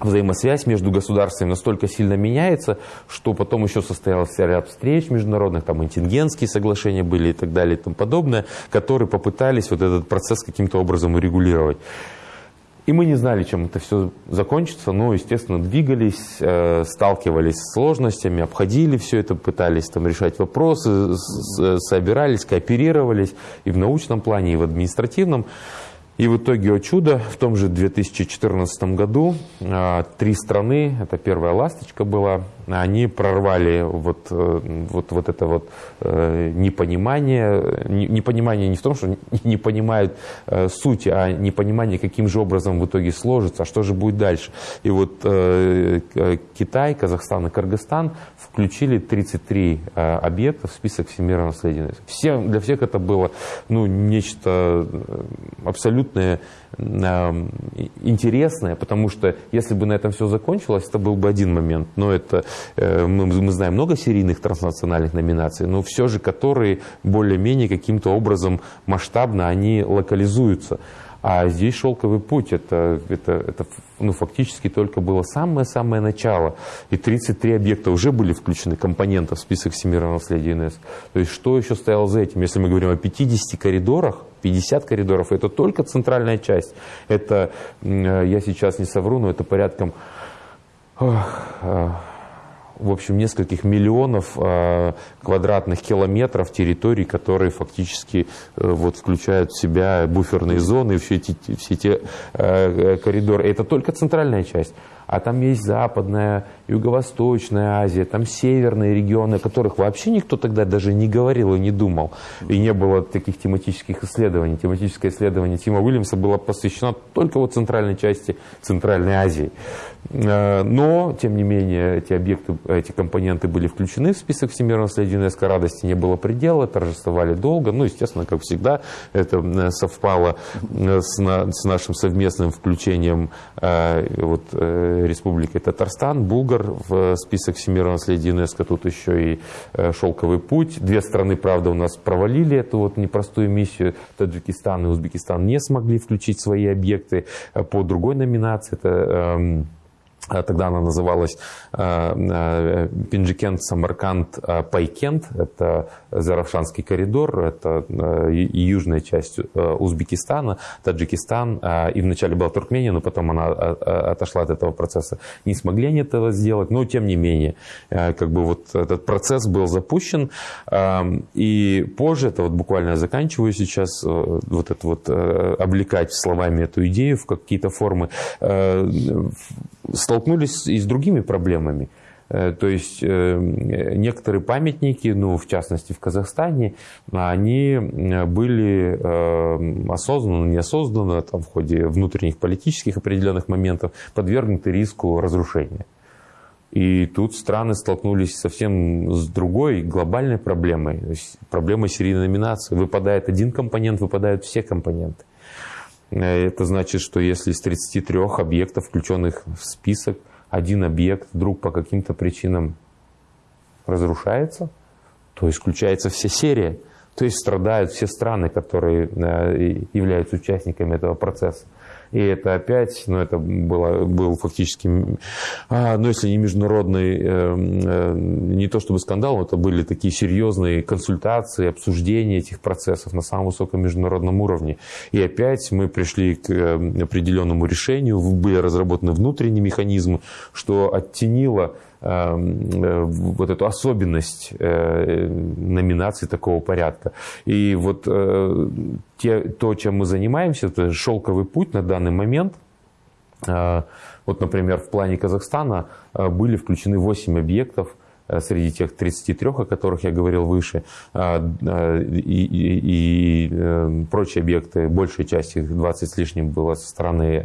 взаимосвязь между государствами настолько сильно меняется, что потом еще состоялся ряд встреч международных, там интингенские соглашения были и так далее и тому подобное, которые попытались вот этот процесс каким-то образом урегулировать. И мы не знали, чем это все закончится, но, естественно, двигались, э, сталкивались с сложностями, обходили все это, пытались там решать вопросы, собирались, кооперировались и в научном плане, и в административном. И в итоге, о чудо, в том же 2014 году а, три страны, это первая «Ласточка» была, они прорвали вот, э, вот, вот это вот э, непонимание. Непонимание не в том, что не понимают э, суть, а непонимание, каким же образом в итоге сложится, а что же будет дальше. И вот Китай, Казахстан и Кыргызстан включили 33 объекта в список всемирного наследия. Всем, для всех это было ну, нечто абсолютное интересное, потому что если бы на этом все закончилось, это был бы один момент. Но это э, мы, мы знаем много серийных транснациональных номинаций, но все же которые более-менее каким-то образом масштабно они локализуются. А здесь шелковый путь, это, это, это ну, фактически только было самое-самое начало. И 33 объекта уже были включены, компонентов в список всемирного наследия ЮНЕСКО. То есть что еще стояло за этим? Если мы говорим о 50 коридорах, 50 коридоров, это только центральная часть. Это, я сейчас не совру, но это порядком в общем, нескольких миллионов э, квадратных километров территорий, которые фактически э, вот, включают в себя буферные зоны, все эти, все э, коридоры. Это только центральная часть. А там есть западная, юго-восточная Азия, там северные регионы, о которых вообще никто тогда даже не говорил и не думал. И не было таких тематических исследований. Тематическое исследование Тима Уильямса было посвящено только вот центральной части Центральной Азии. Э, но, тем не менее, эти объекты, эти компоненты были включены в список всемирного наследия ЮНЕСКО. Радости не было предела, торжествовали долго. Ну, естественно, как всегда, это э, совпало э, с, на, с нашим совместным включением вот, Республики Татарстан, Булгар в список всемирного наследия ЮНЕСКО. Тут еще и «Шелковый путь». Две страны, правда, у нас провалили эту вот непростую миссию. Таджикистан и Узбекистан не смогли включить свои объекты по другой номинации. Это эм, тогда она называлась э, э, Пинджикент, Самарканд, э, Пайкент. Это Заравшанский коридор, это южная часть Узбекистана, Таджикистан. И вначале была Туркмения, но потом она отошла от этого процесса. Не смогли они этого сделать, но тем не менее, как бы вот этот процесс был запущен. И позже, это вот буквально я заканчиваю сейчас, вот это вот облекать словами эту идею в какие-то формы, столкнулись и с другими проблемами. То есть некоторые памятники, ну, в частности в Казахстане, они были осознанно, неосознанно, там, в ходе внутренних политических определенных моментов подвергнуты риску разрушения. И тут страны столкнулись совсем с другой глобальной проблемой, проблемой серийной номинации. Выпадает один компонент, выпадают все компоненты. Э, это значит, что если из 33 объектов, включенных в список, один объект вдруг по каким-то причинам разрушается, то исключается вся серия. То есть страдают все страны, которые э, являются участниками этого процесса. И это опять, ну, это было, был фактически, а, ну, если не международный, э, э, не то чтобы скандал, но это были такие серьезные консультации, обсуждения этих процессов на самом высоком международном уровне. И опять мы пришли к э, определенному решению, были разработаны внутренние механизмы, что оттенило Эм, вот эту особенность э, номинаций такого порядка. И вот э, те, то, чем мы занимаемся, это шелковый путь на данный момент. Вот, например, в плане Казахстана были включены 8 объектов Э, среди тех 33, о которых я говорил выше, а, а, и, и, и э, прочие объекты, большая часть их, 20 с лишним, была со стороны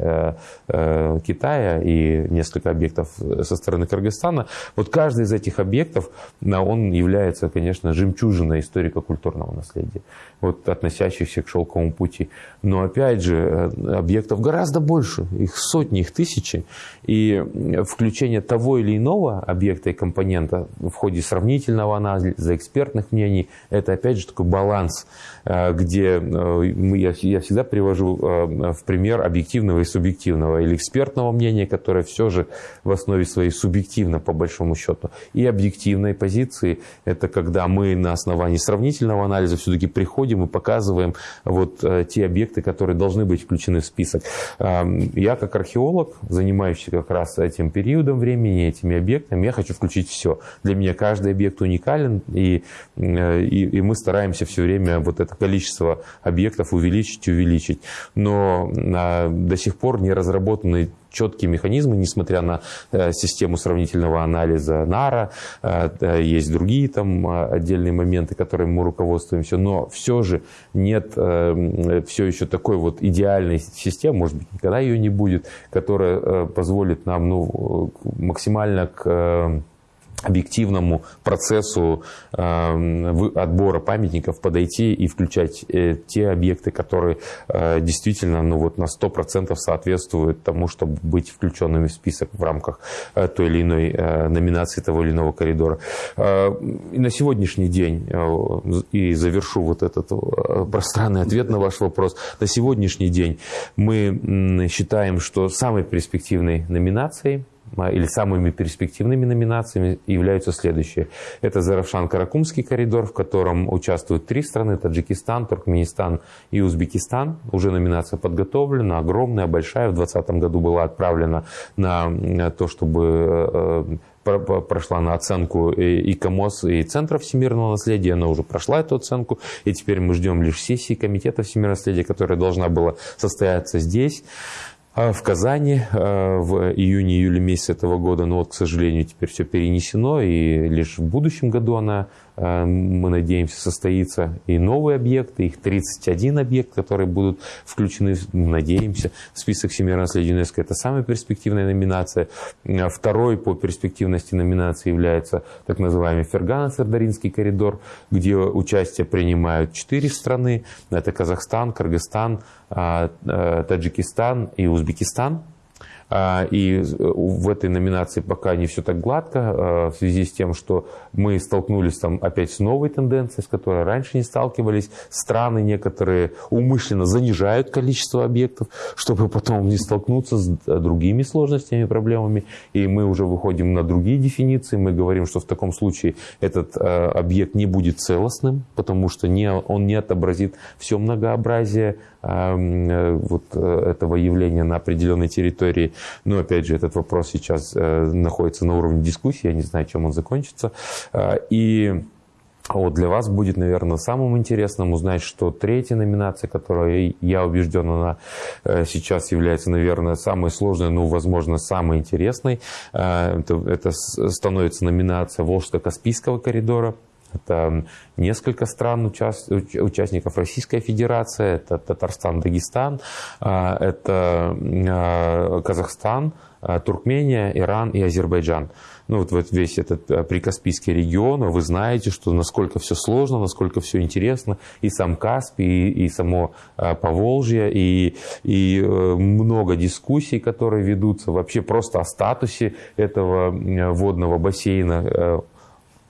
э, Китая и несколько объектов со стороны Кыргызстана. Вот каждый из этих объектов, он является, конечно, жемчужиной историко-культурного наследия, вот, относящихся к шелковому пути. Но опять же, объектов гораздо больше, их сотни, их тысячи. И включение того или иного объекта и компонента в ходе сравнительного анализа, экспертных мнений. Это, опять же, такой баланс, э, где э, я всегда привожу э, в пример объективного и субъективного, или экспертного мнения, которое все же в основе своей субъективно, по большому счету, и объективной позиции. Это когда мы на основании сравнительного анализа все-таки приходим и показываем вот те объекты, которые должны быть включены в список. Я, как археолог, занимающийся как раз этим периодом времени, этими объектами, я хочу включить все для меня каждый объект уникален, и, э, и, и мы стараемся все время вот это количество объектов увеличить увеличить. Но а, до сих пор не разработаны четкие механизмы, несмотря на э, систему сравнительного анализа НАРА, э, есть другие там отдельные моменты, которыми мы руководствуемся, но все же нет все еще такой вот идеальной системы, может быть, никогда ее не будет, которая позволит нам ну, максимально к объективному процессу э, отбора памятников подойти и включать э, те объекты, которые э, действительно ну, вот на 100% соответствуют тому, чтобы быть включенными в список в рамках той или иной номинации того или иного коридора. И на сегодняшний день, и завершу вот этот пространный ответ на ваш вопрос, на сегодняшний день мы считаем, что самой перспективной номинацией или самыми перспективными номинациями являются следующие. Это Заравшан-Каракумский коридор, в котором участвуют три страны, Таджикистан, Туркменистан и Узбекистан. Уже номинация подготовлена, огромная, большая. В 2020 году была отправлена на то, чтобы э, прошла на оценку и КАМОС, и Центра всемирного наследия. Она уже прошла эту оценку. И теперь мы ждем лишь сессии Комитета всемирного наследия, которая должна была состояться здесь. А в Казани а, в июне-июле месяце этого года, но вот, к сожалению, теперь все перенесено, и лишь в будущем году она Э, мы надеемся, состоится и новые объекты, их 31 объект, которые будут включены, надеемся, в список всемирного наследия ЮНЕСКО. Это самая перспективная номинация. Э, второй по перспективности номинации является так называемый Фергано-Сардаринский коридор, где участие принимают четыре страны. Это Казахстан, Кыргызстан, э, Таджикистан и Узбекистан. А, и э, в этой номинации пока не все так гладко, а, в связи с тем, что мы столкнулись там опять с новой тенденцией, с которой раньше не сталкивались. Страны некоторые умышленно занижают количество объектов, чтобы потом не столкнуться с э, другими сложностями, проблемами. И мы уже выходим на другие дефиниции. Мы говорим, что в таком случае этот э, объект не будет целостным, потому что не, он не отобразит все многообразие вот этого явления на определенной территории. Но, опять же, этот вопрос сейчас э, находится на уровне дискуссии, я не знаю, чем он закончится. А, и вот для вас будет, наверное, самым интересным узнать, что третья номинация, которая, я убежден, она э, сейчас является, наверное, самой сложной, ну, возможно, самой интересной. Э, это становится номинация Волжско-Каспийского коридора. Это несколько стран, участников. Российской Федерации, это Татарстан, Дагестан, э, это Казахстан, Туркмения, Иран и Азербайджан. Ну, вот, вот весь этот э, прикаспийский регион, вы знаете, что насколько все сложно, насколько все интересно, и сам Каспий, и, и само э, Поволжье, и, и э, много дискуссий, которые ведутся вообще просто о статусе этого водного бассейна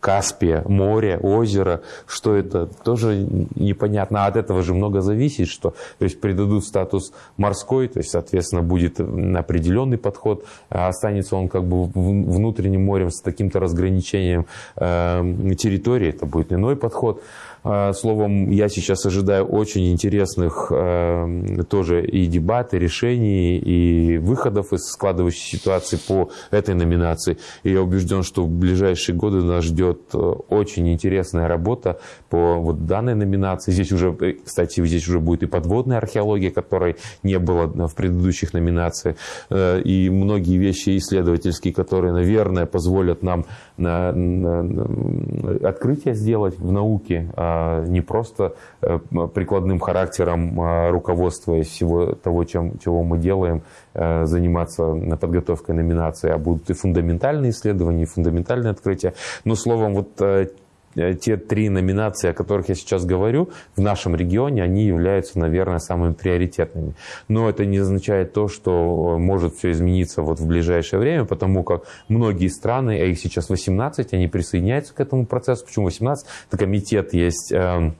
Каспия, море, озеро, что это, тоже непонятно. А от этого же много зависит, что то есть придадут статус морской, то есть, соответственно, будет определенный подход, а останется он как бы внутренним морем с таким-то разграничением э, территории, это будет иной подход. А, словом, я сейчас ожидаю очень интересных э, тоже и дебат, и решений, и выходов из складывающейся ситуации по этой номинации. И я убежден, что в ближайшие годы нас ждет э, очень интересная работа по вот данной номинации. Здесь уже, э, кстати, здесь уже будет и подводная археология, которой не было в предыдущих номинациях, и многие вещи исследовательские, которые, наверное, позволят нам на, на, на открытие сделать в науке, а, не просто э, прикладным характером а, руководствуясь всего того, чем, чего мы делаем, э, заниматься подготовкой номинации, а будут и фундаментальные исследования, и фундаментальные открытия. Но словом, вот э, те три номинации, о которых я сейчас говорю, в нашем регионе, они являются, наверное, самыми приоритетными. Но это не означает то, что может все измениться вот в ближайшее время, потому как многие страны, а их сейчас 18, они присоединяются к этому процессу. Почему 18? Это комитет есть эм,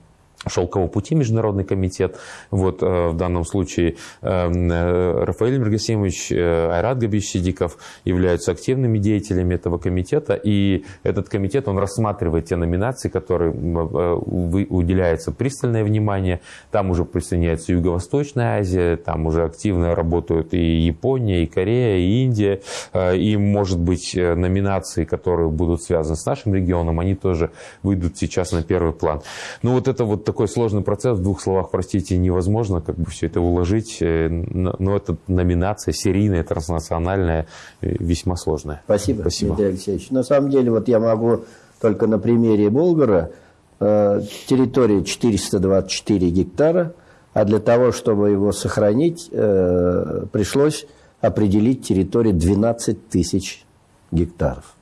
Шелкового пути Международный комитет. Вот э, в данном случае э, э, Рафаэль Мергасимович, Айрат Габич Сидиков являются активными деятелями этого комитета. И этот комитет, он рассматривает те номинации, которые уделяется пристальное внимание. Там уже присоединяется Юго-Восточная Азия, там уже активно работают и Япония, и Корея, и Индия. И, может быть, номинации, которые будут связаны с нашим регионом, они тоже выйдут сейчас на первый план. Ну, вот это вот такой сложный процесс, в двух словах, простите, невозможно как бы все это уложить, э, но это номинация серийная, транснациональная, э, весьма сложная. Спасибо, Спасибо. Дмитрий Алексеевич. На самом деле, вот я могу только на примере Болгара, э, территория 424 гектара, а для того, чтобы его сохранить, пришлось определить территорию 12 тысяч гектаров.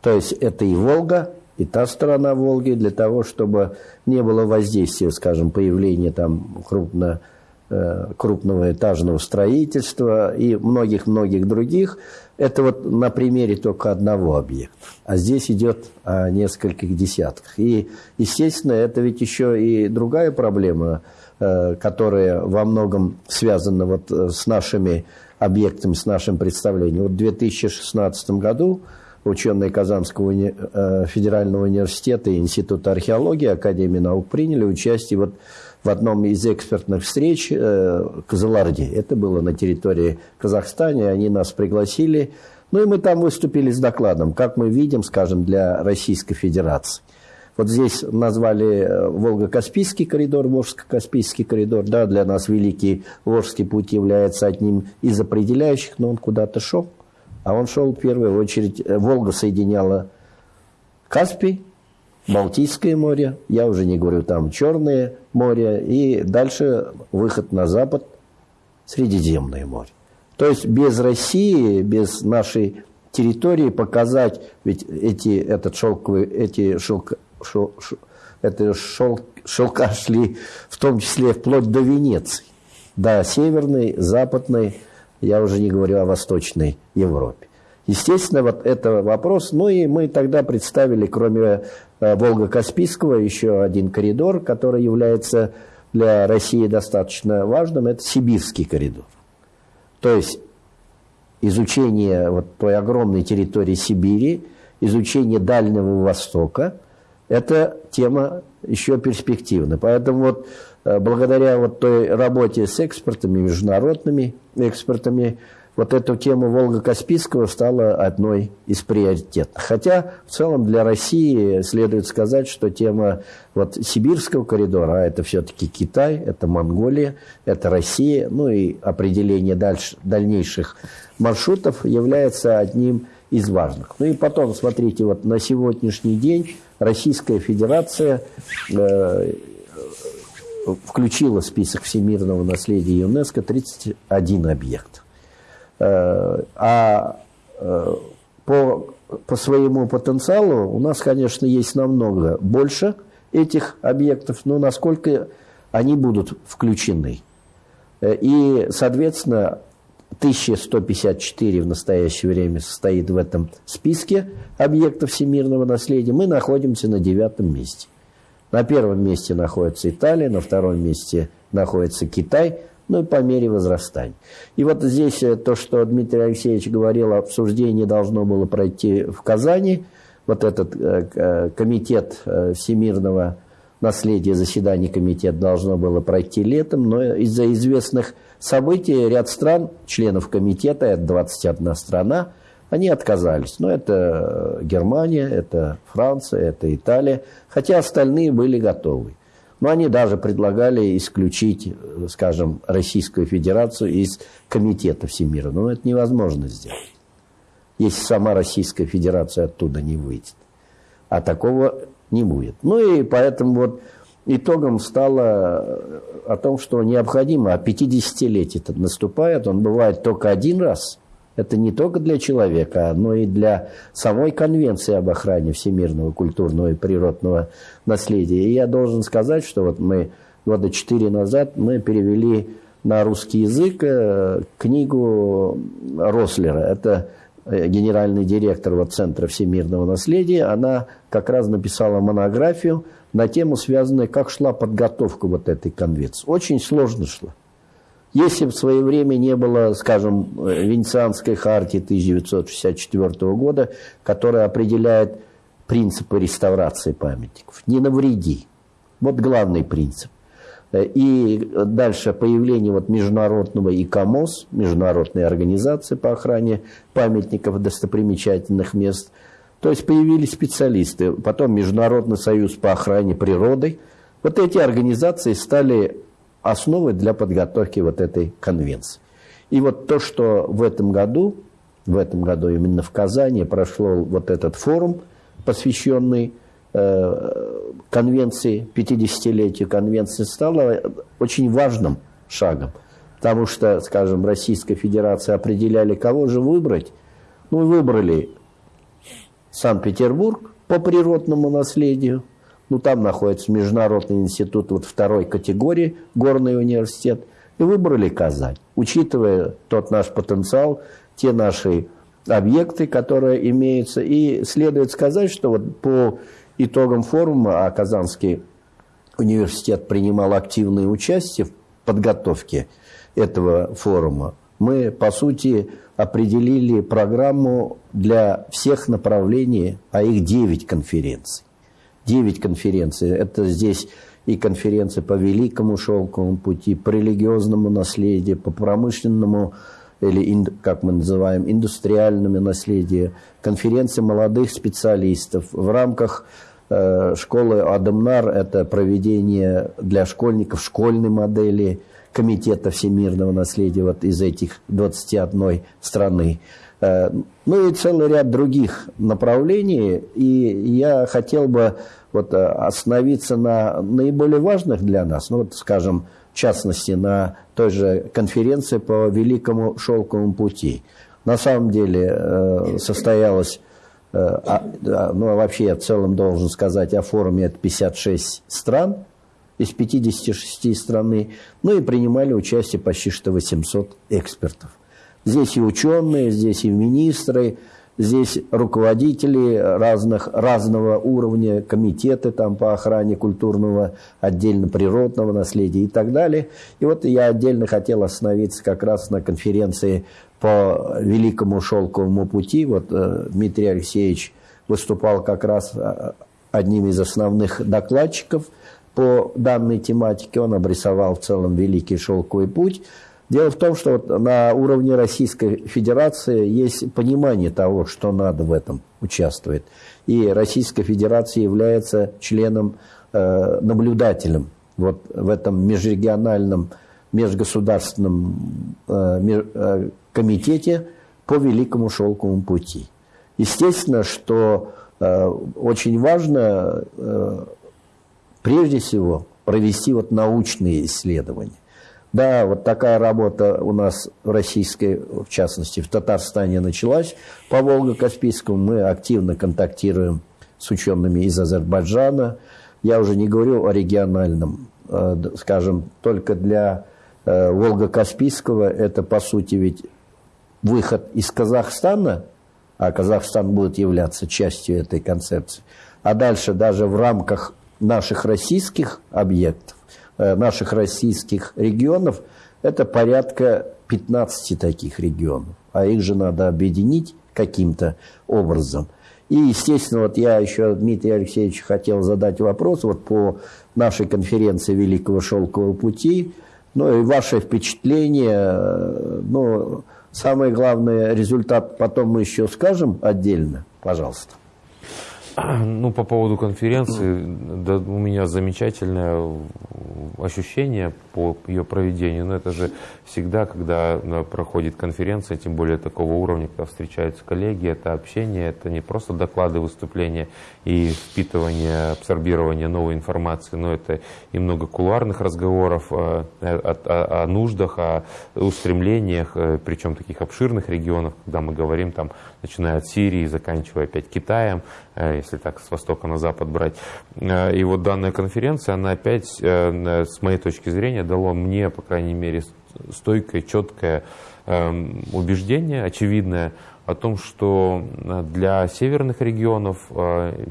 То есть это и Волга, и та сторона Волги для того, чтобы не было воздействия, скажем, появления там крупно, э, крупного этажного строительства и многих-многих других. Это вот на примере только одного объекта. А здесь идет о нескольких десятках. И, естественно, это ведь еще и другая проблема, э, которая во многом связана вот э, с нашими объектами, с нашим представлением. Вот в 2016 году ученые Казанского уни... Э, федерального университета и Института археологии Академии наук приняли участие вот в одном из экспертных встреч э, Казаларди. Это было на территории Казахстана, они нас пригласили. Ну и мы там выступили с докладом, как мы видим, скажем, для Российской Федерации. Вот здесь назвали э, Волго-Каспийский коридор, Волжско-Каспийский коридор. Да, для нас Великий Волжский путь является одним из определяющих, но он куда-то шел. А он шел в первую очередь, э, Волга соединяла Каспий, Балтийское море, я уже не говорю там Черное море, и дальше выход на запад, Средиземное море. То есть без России, без нашей территории показать, ведь эти, этот шелковый, эти шелк, шел, шел, это шел, шелка шли в том числе вплоть до Венеции, до Северной, Западной, я уже не говорю о Восточной Европе. Естественно, вот это вопрос. Ну и мы тогда представили, кроме э, Волго-Каспийского, еще один коридор, который является для России достаточно важным. Это Сибирский коридор. То есть изучение вот той огромной территории Сибири, изучение Дальнего Востока, это тема еще перспективна. Поэтому вот благодаря вот той работе с экспертами, международными экспертами, вот эту тему Волга-Каспийского стала одной из приоритетных. Хотя в целом для России следует сказать, что тема вот Сибирского коридора, а это все-таки Китай, это Монголия, это Россия, ну и определение дальше, дальнейших маршрутов является одним из важных. Ну и потом, смотрите, вот на сегодняшний день Российская Федерация э, включила в список всемирного наследия ЮНЕСКО 31 объект. Э, а э, по, по своему потенциалу у нас, конечно, есть намного больше этих объектов, но насколько они будут включены. Э, и, соответственно, 1154 в настоящее время состоит в этом списке объектов всемирного наследия. Мы находимся на девятом месте. На первом месте находится Италия, на втором месте находится Китай, ну и по мере возрастания. И вот здесь э, то, что Дмитрий Алексеевич говорил, обсуждение должно было пройти в Казани. Вот этот э, э, комитет всемирного наследия, заседание комитета должно было пройти летом, но из-за известных событий ряд стран, членов комитета, это 21 страна, они отказались. Но это Германия, это Франция, это Италия, хотя остальные были готовы. Но они даже предлагали исключить, скажем, Российскую Федерацию из Комитета Всемирного. Но это невозможно сделать, если сама Российская Федерация оттуда не выйдет. А такого не будет. Ну и поэтому вот итогом стало о том, что необходимо, а 50-летие наступает, он бывает только один раз – это не только для человека, но и для самой Конвенции об охране всемирного культурного и природного наследия. И я должен сказать, что вот мы года четыре назад мы перевели на русский язык э, книгу Рослера. Это э, генеральный директор вот Центра всемирного наследия. Она как раз написала монографию на тему, связанную, как шла подготовка вот этой конвенции. Очень сложно шла. Если в свое время не было, скажем, Венецианской хартии 1964 года, которая определяет принципы реставрации памятников. Не навреди. Вот главный принцип. И дальше появление вот международного ИКОМОС, международной организации по охране памятников достопримечательных мест. То есть появились специалисты. Потом Международный союз по охране природы. Вот эти организации стали основы для подготовки вот этой конвенции. И вот то, что в этом году, в этом году именно в Казани прошел вот этот форум, посвященный э, конвенции, 50-летию конвенции, стало очень важным шагом. Потому что, скажем, Российская Федерация определяли, кого же выбрать. Ну, выбрали Санкт-Петербург по природному наследию, ну, там находится Международный институт вот второй категории, горный университет, и выбрали Казань, учитывая тот наш потенциал, те наши объекты, которые имеются. И следует сказать, что вот по итогам форума, а Казанский университет принимал активное участие в подготовке этого форума, мы, по сути, определили программу для всех направлений, а их 9 конференций. 9 конференций. Это здесь и конференции по Великому Шелковому пути, по религиозному наследию, по промышленному или, как мы называем, индустриальному наследию, конференции молодых специалистов. В рамках э, школы Адамнар это проведение для школьников школьной модели Комитета всемирного наследия вот из этих 21 страны. Э, ну и целый ряд других направлений. И я хотел бы вот э, остановиться на наиболее важных для нас, ну вот, скажем, в частности, на той же конференции по Великому Шелковому пути. На самом деле э, состоялась, а, ну а вообще я в целом должен сказать, о форуме это 56 стран, из 56 страны, ну и принимали участие почти что 800 экспертов. Здесь и ученые, здесь и министры, здесь руководители разных, разного уровня, комитеты там по охране культурного, отдельно природного наследия и так далее. И вот я отдельно хотел остановиться как раз на конференции по Великому Шелковому пути. Вот э, Дмитрий Алексеевич выступал как раз э, одним из основных докладчиков по данной тематике. Он обрисовал в целом Великий Шелковый путь. Дело в том, что вот на уровне Российской Федерации есть понимание того, что надо в этом участвовать. И Российская Федерация является членом, э, наблюдателем вот в этом межрегиональном, межгосударственном э, меж, э, комитете по Великому Шелковому пути. Естественно, что э, очень важно э, прежде всего провести вот научные исследования. Да, вот такая работа у нас в российской, в частности, в Татарстане началась по Волго-Каспийскому. Мы активно контактируем с учеными из Азербайджана. Я уже не говорю о региональном, э, скажем, только для э, Волго-Каспийского это, по сути, ведь выход из Казахстана, а Казахстан будет являться частью этой концепции, а дальше даже в рамках наших российских объектов, наших российских регионов, это порядка 15 таких регионов. А их же надо объединить каким-то образом. И, естественно, вот я еще Дмитрию Алексеевичу хотел задать вопрос вот по нашей конференции Великого Шелкового пути. Ну и ваше впечатление, э, ну, самый главный результат потом мы еще скажем отдельно, пожалуйста. Ну, по поводу конференции, да, у меня замечательное ощущение по ее проведению. Но это же всегда, когда проходит конференция, тем более такого уровня, когда встречаются коллеги, это общение, это не просто доклады, выступления и впитывание, абсорбирование новой информации, но это и много кулуарных разговоров о, о, о, о нуждах, о устремлениях, э, причем таких обширных регионов, когда мы говорим там, начиная от Сирии, заканчивая опять Китаем, э, если так с востока на запад брать. Э, и вот данная конференция, она опять, э, с моей точки зрения, дала мне, по крайней мере, стойкое, четкое эм, убеждение, очевидное, о том, что э, для северных регионов э,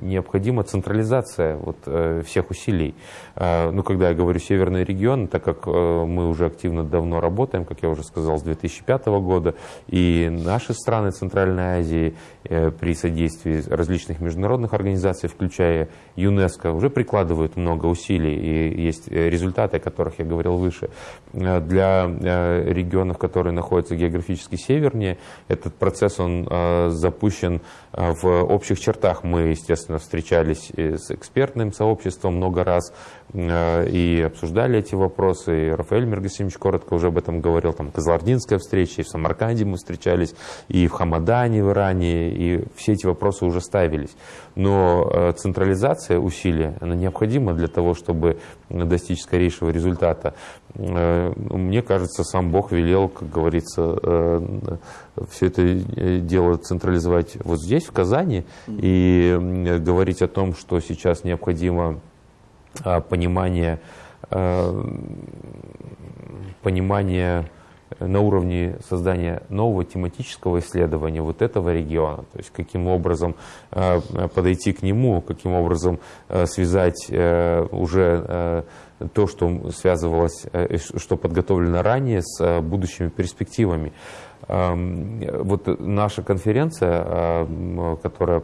необходима централизация вот э, всех усилий. Ну, когда я говорю северные регионы, так как мы уже активно давно работаем, как я уже сказал, с 2005 года, и наши страны Центральной Азии при содействии различных международных организаций, включая ЮНЕСКО, уже прикладывают много усилий, и есть результаты, о которых я говорил выше. Для регионов, которые находятся географически севернее, это этот процесс, он э, запущен э, в общих чертах. Мы, естественно, встречались с экспертным сообществом много раз э, и обсуждали эти вопросы. И Рафаэль Мергасимович коротко уже об этом говорил. Там Казлардинская встреча, и в Самарканде мы встречались, и в Хамадане в Иране, и все эти вопросы уже ставились. Но централизация усилий, она необходима для того, чтобы достичь скорейшего результата. Мне кажется, сам Бог велел, как говорится, все это э, дело централизовать вот здесь, в Казани, и говорить о том, что сейчас необходимо а, понимание, понимание на уровне создания нового тематического исследования вот этого региона, то есть каким образом а, подойти к нему, каким образом связать э, уже э, то, что связывалось, э, что подготовлено ранее с будущими перспективами. Вот наша конференция, которая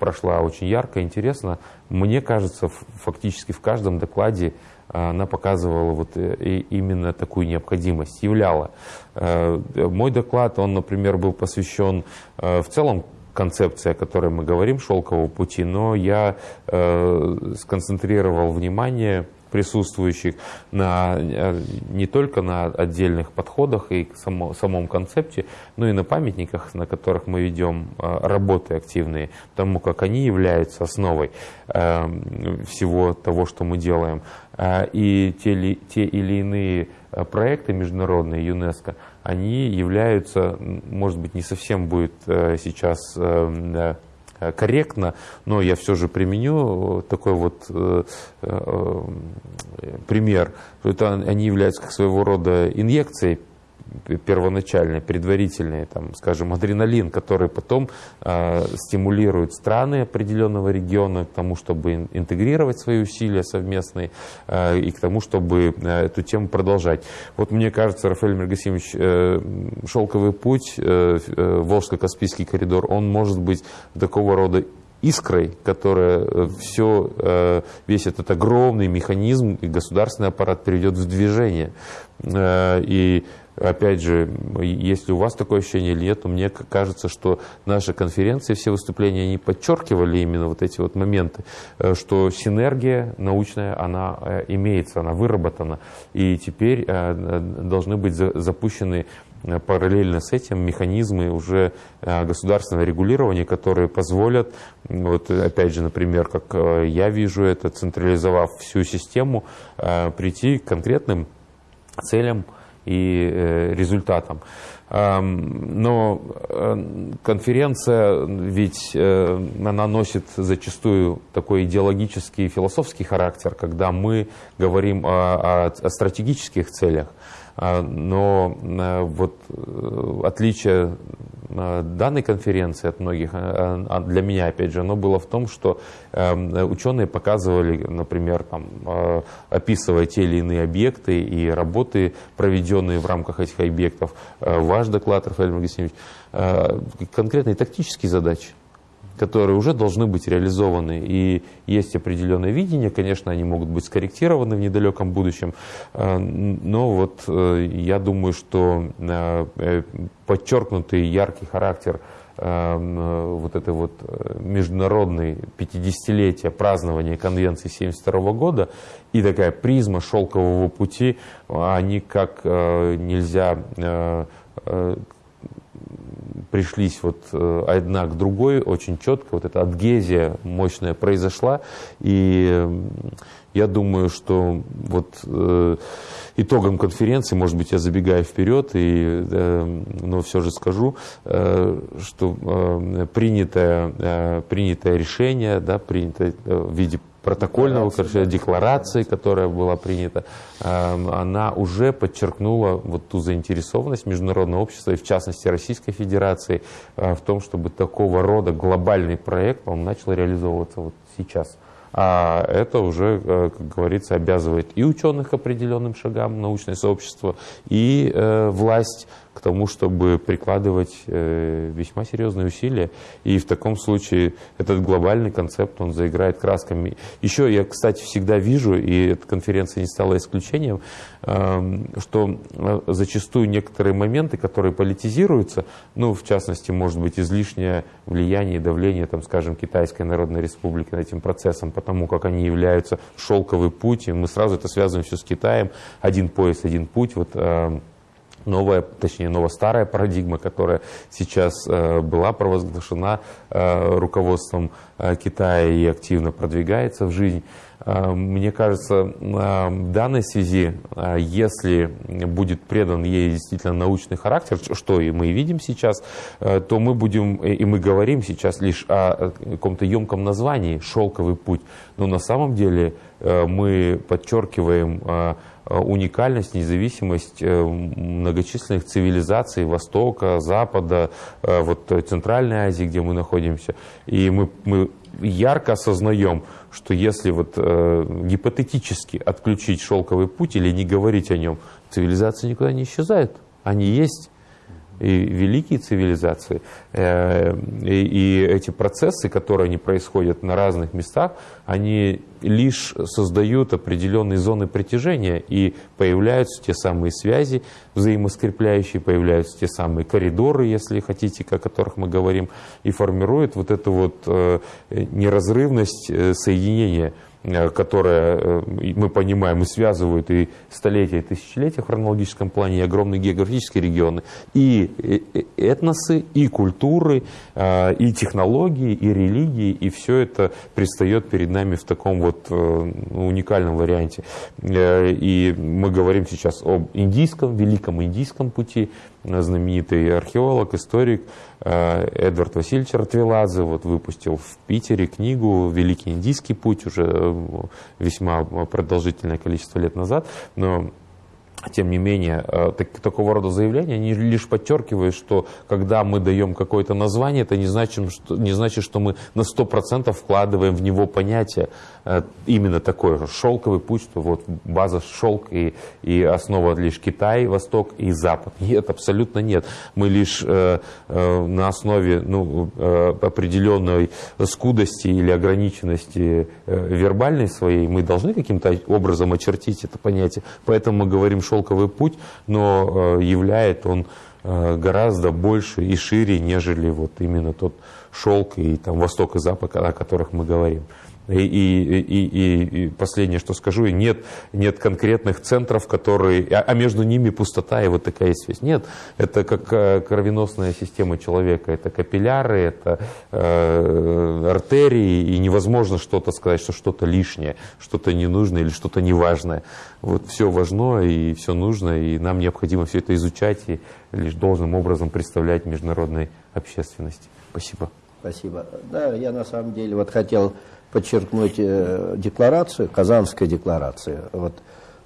прошла очень ярко, интересно, мне кажется, фактически в каждом докладе она показывала вот э, именно такую необходимость, являла. Э, мой доклад, он, например, был посвящен э, в целом концепции, о которой мы говорим, шелкового пути, но я сконцентрировал внимание присутствующих на, э, не только на отдельных подходах и само, самом концепте, но и на памятниках, на которых мы ведем э, работы активные, тому как они являются основой э, всего того, что мы делаем. И те, те или иные проекты международные ЮНЕСКО, они являются, может быть, не совсем будет сейчас корректно, но я все же применю такой вот э, э, пример. Это они являются как своего рода инъекцией первоначальные, предварительные, там, скажем, адреналин, который потом э, стимулирует страны определенного региона к тому, чтобы интегрировать свои усилия совместные э, и к тому, чтобы э, эту тему продолжать. Вот мне кажется, Рафаэль Мергасимович, э, шелковый путь, э, э, Волжско-Каспийский коридор, он может быть такого рода искрой, которая все, весь этот огромный механизм и государственный аппарат приведет в движение. И опять же, если у вас такое ощущение или нет, то мне кажется, что наши конференции, все выступления, они подчеркивали именно вот эти вот моменты, э, что синергия научная, она э, имеется, она выработана, и теперь э, должны быть запущены параллельно с этим механизмы уже государственного регулирования, которые позволят, вот опять же, например, как я вижу это, централизовав всю систему, прийти к конкретным целям, и э, результатам. Но э, конференция, ведь э, она носит зачастую такой идеологический и философский характер, когда мы говорим о, о стратегических целях. Но вот отличие данной конференции от многих, а, а для меня, опять же, оно было в том, что эм, ученые показывали, например, там, а, описывая те или иные объекты и работы, проведенные в рамках этих объектов, э, ваш доклад, Рафаэль Магасимович, э, конкретные тактические задачи которые уже должны быть реализованы. И есть определенное видение, конечно, они могут быть скорректированы в недалеком будущем, э, но вот э, я думаю, что э, подчеркнутый яркий характер вот этой вот международной 50-летия празднования Конвенции 1972 года и такая призма шелкового пути, они как нельзя пришлись вот э, одна к другой очень четко, вот эта адгезия мощная произошла, и я думаю, что вот э, итогом конференции, может быть, я забегаю вперед, и, э, но все же скажу, что э, принятое, принятое решение, да, принятое в виде протокольного декларации, декларации, которая была принята, эм, она уже подчеркнула вот ту заинтересованность международного общества и в частности Российской Федерации э, в том, чтобы такого рода глобальный проект он начал реализовываться вот сейчас. А это уже, э, как говорится, обязывает и ученых к определенным шагам, научное сообщество, и э, власть к тому, чтобы прикладывать э, весьма серьезные усилия. И в таком случае этот глобальный концепт, он заиграет красками. Еще я, кстати, всегда вижу, и эта конференция не стала исключением, эм, что э, зачастую некоторые моменты, которые политизируются, ну, в частности, может быть, излишнее влияние и давление, там, скажем, Китайской Народной Республики над этим процессом, потому как они являются шелковый путь, и мы сразу это связываем все с Китаем, один пояс, один путь, вот эм, новая, точнее, ново-старая парадигма, которая сейчас э, была провозглашена э, руководством э, Китая и активно продвигается в жизнь. Мне кажется, в данной связи, если будет предан ей действительно научный характер, что и мы видим сейчас, то мы будем, и мы говорим сейчас лишь о каком-то емком названии «шелковый путь», но на самом деле мы подчеркиваем уникальность, независимость э, многочисленных цивилизаций Востока, Запада, э, вот Центральной Азии, где мы находимся. И мы, мы ярко осознаем, что если вот гипотетически отключить шелковый путь или не говорить о нем, цивилизации никуда не исчезают. Они есть и великие цивилизации. Э, и эти процессы, которые они происходят на разных местах, они лишь создают определенные зоны притяжения, и появляются те самые связи взаимоскрепляющие, появляются те самые коридоры, если хотите, о которых мы говорим, и формируют вот эту вот э, неразрывность э, соединения которая, э, мы понимаем, и связывают и столетия, и тысячелетия в хронологическом плане, и огромные географические регионы, и э, этносы, и культуры, и технологии, и религии, и все это предстает перед нами в таком вот уникальном варианте. И мы говорим сейчас об индийском, великом индийском пути, знаменитый археолог, историк э, Эдвард Васильевич Ратвеладзе вот выпустил в Питере книгу «Великий индийский путь» уже э, весьма продолжительное количество лет назад, но тем не менее, э, так, такого рода заявления, они лишь подчеркивают, что когда мы даем какое-то название, это не значит, что, не значит, что мы на 100% вкладываем в него понятие э, именно такое, шелковый путь, что вот база шелк и, и основа лишь Китай, Восток и Запад. Нет, абсолютно нет. Мы лишь э, э, на основе ну, э, определенной скудости или ограниченности э, вербальной своей, мы должны каким-то образом очертить это понятие. Поэтому мы говорим шелковый путь, но э, являет он э, гораздо больше и шире, нежели вот именно тот шелк и там восток и запад, о которых мы говорим. И, и, и, и последнее, что скажу, нет, нет конкретных центров, которые, а, а между ними пустота и вот такая связь. Нет, это как э, кровеносная система человека, это капилляры, это э, артерии, и невозможно что-то сказать, что что-то лишнее, что-то ненужное или что-то неважное. Вот все важно и все нужно, и нам необходимо все это изучать и лишь должным образом представлять международной общественности. Спасибо. Спасибо. Да, я на самом деле вот хотел подчеркнуть э, декларацию, Казанская декларация. Вот,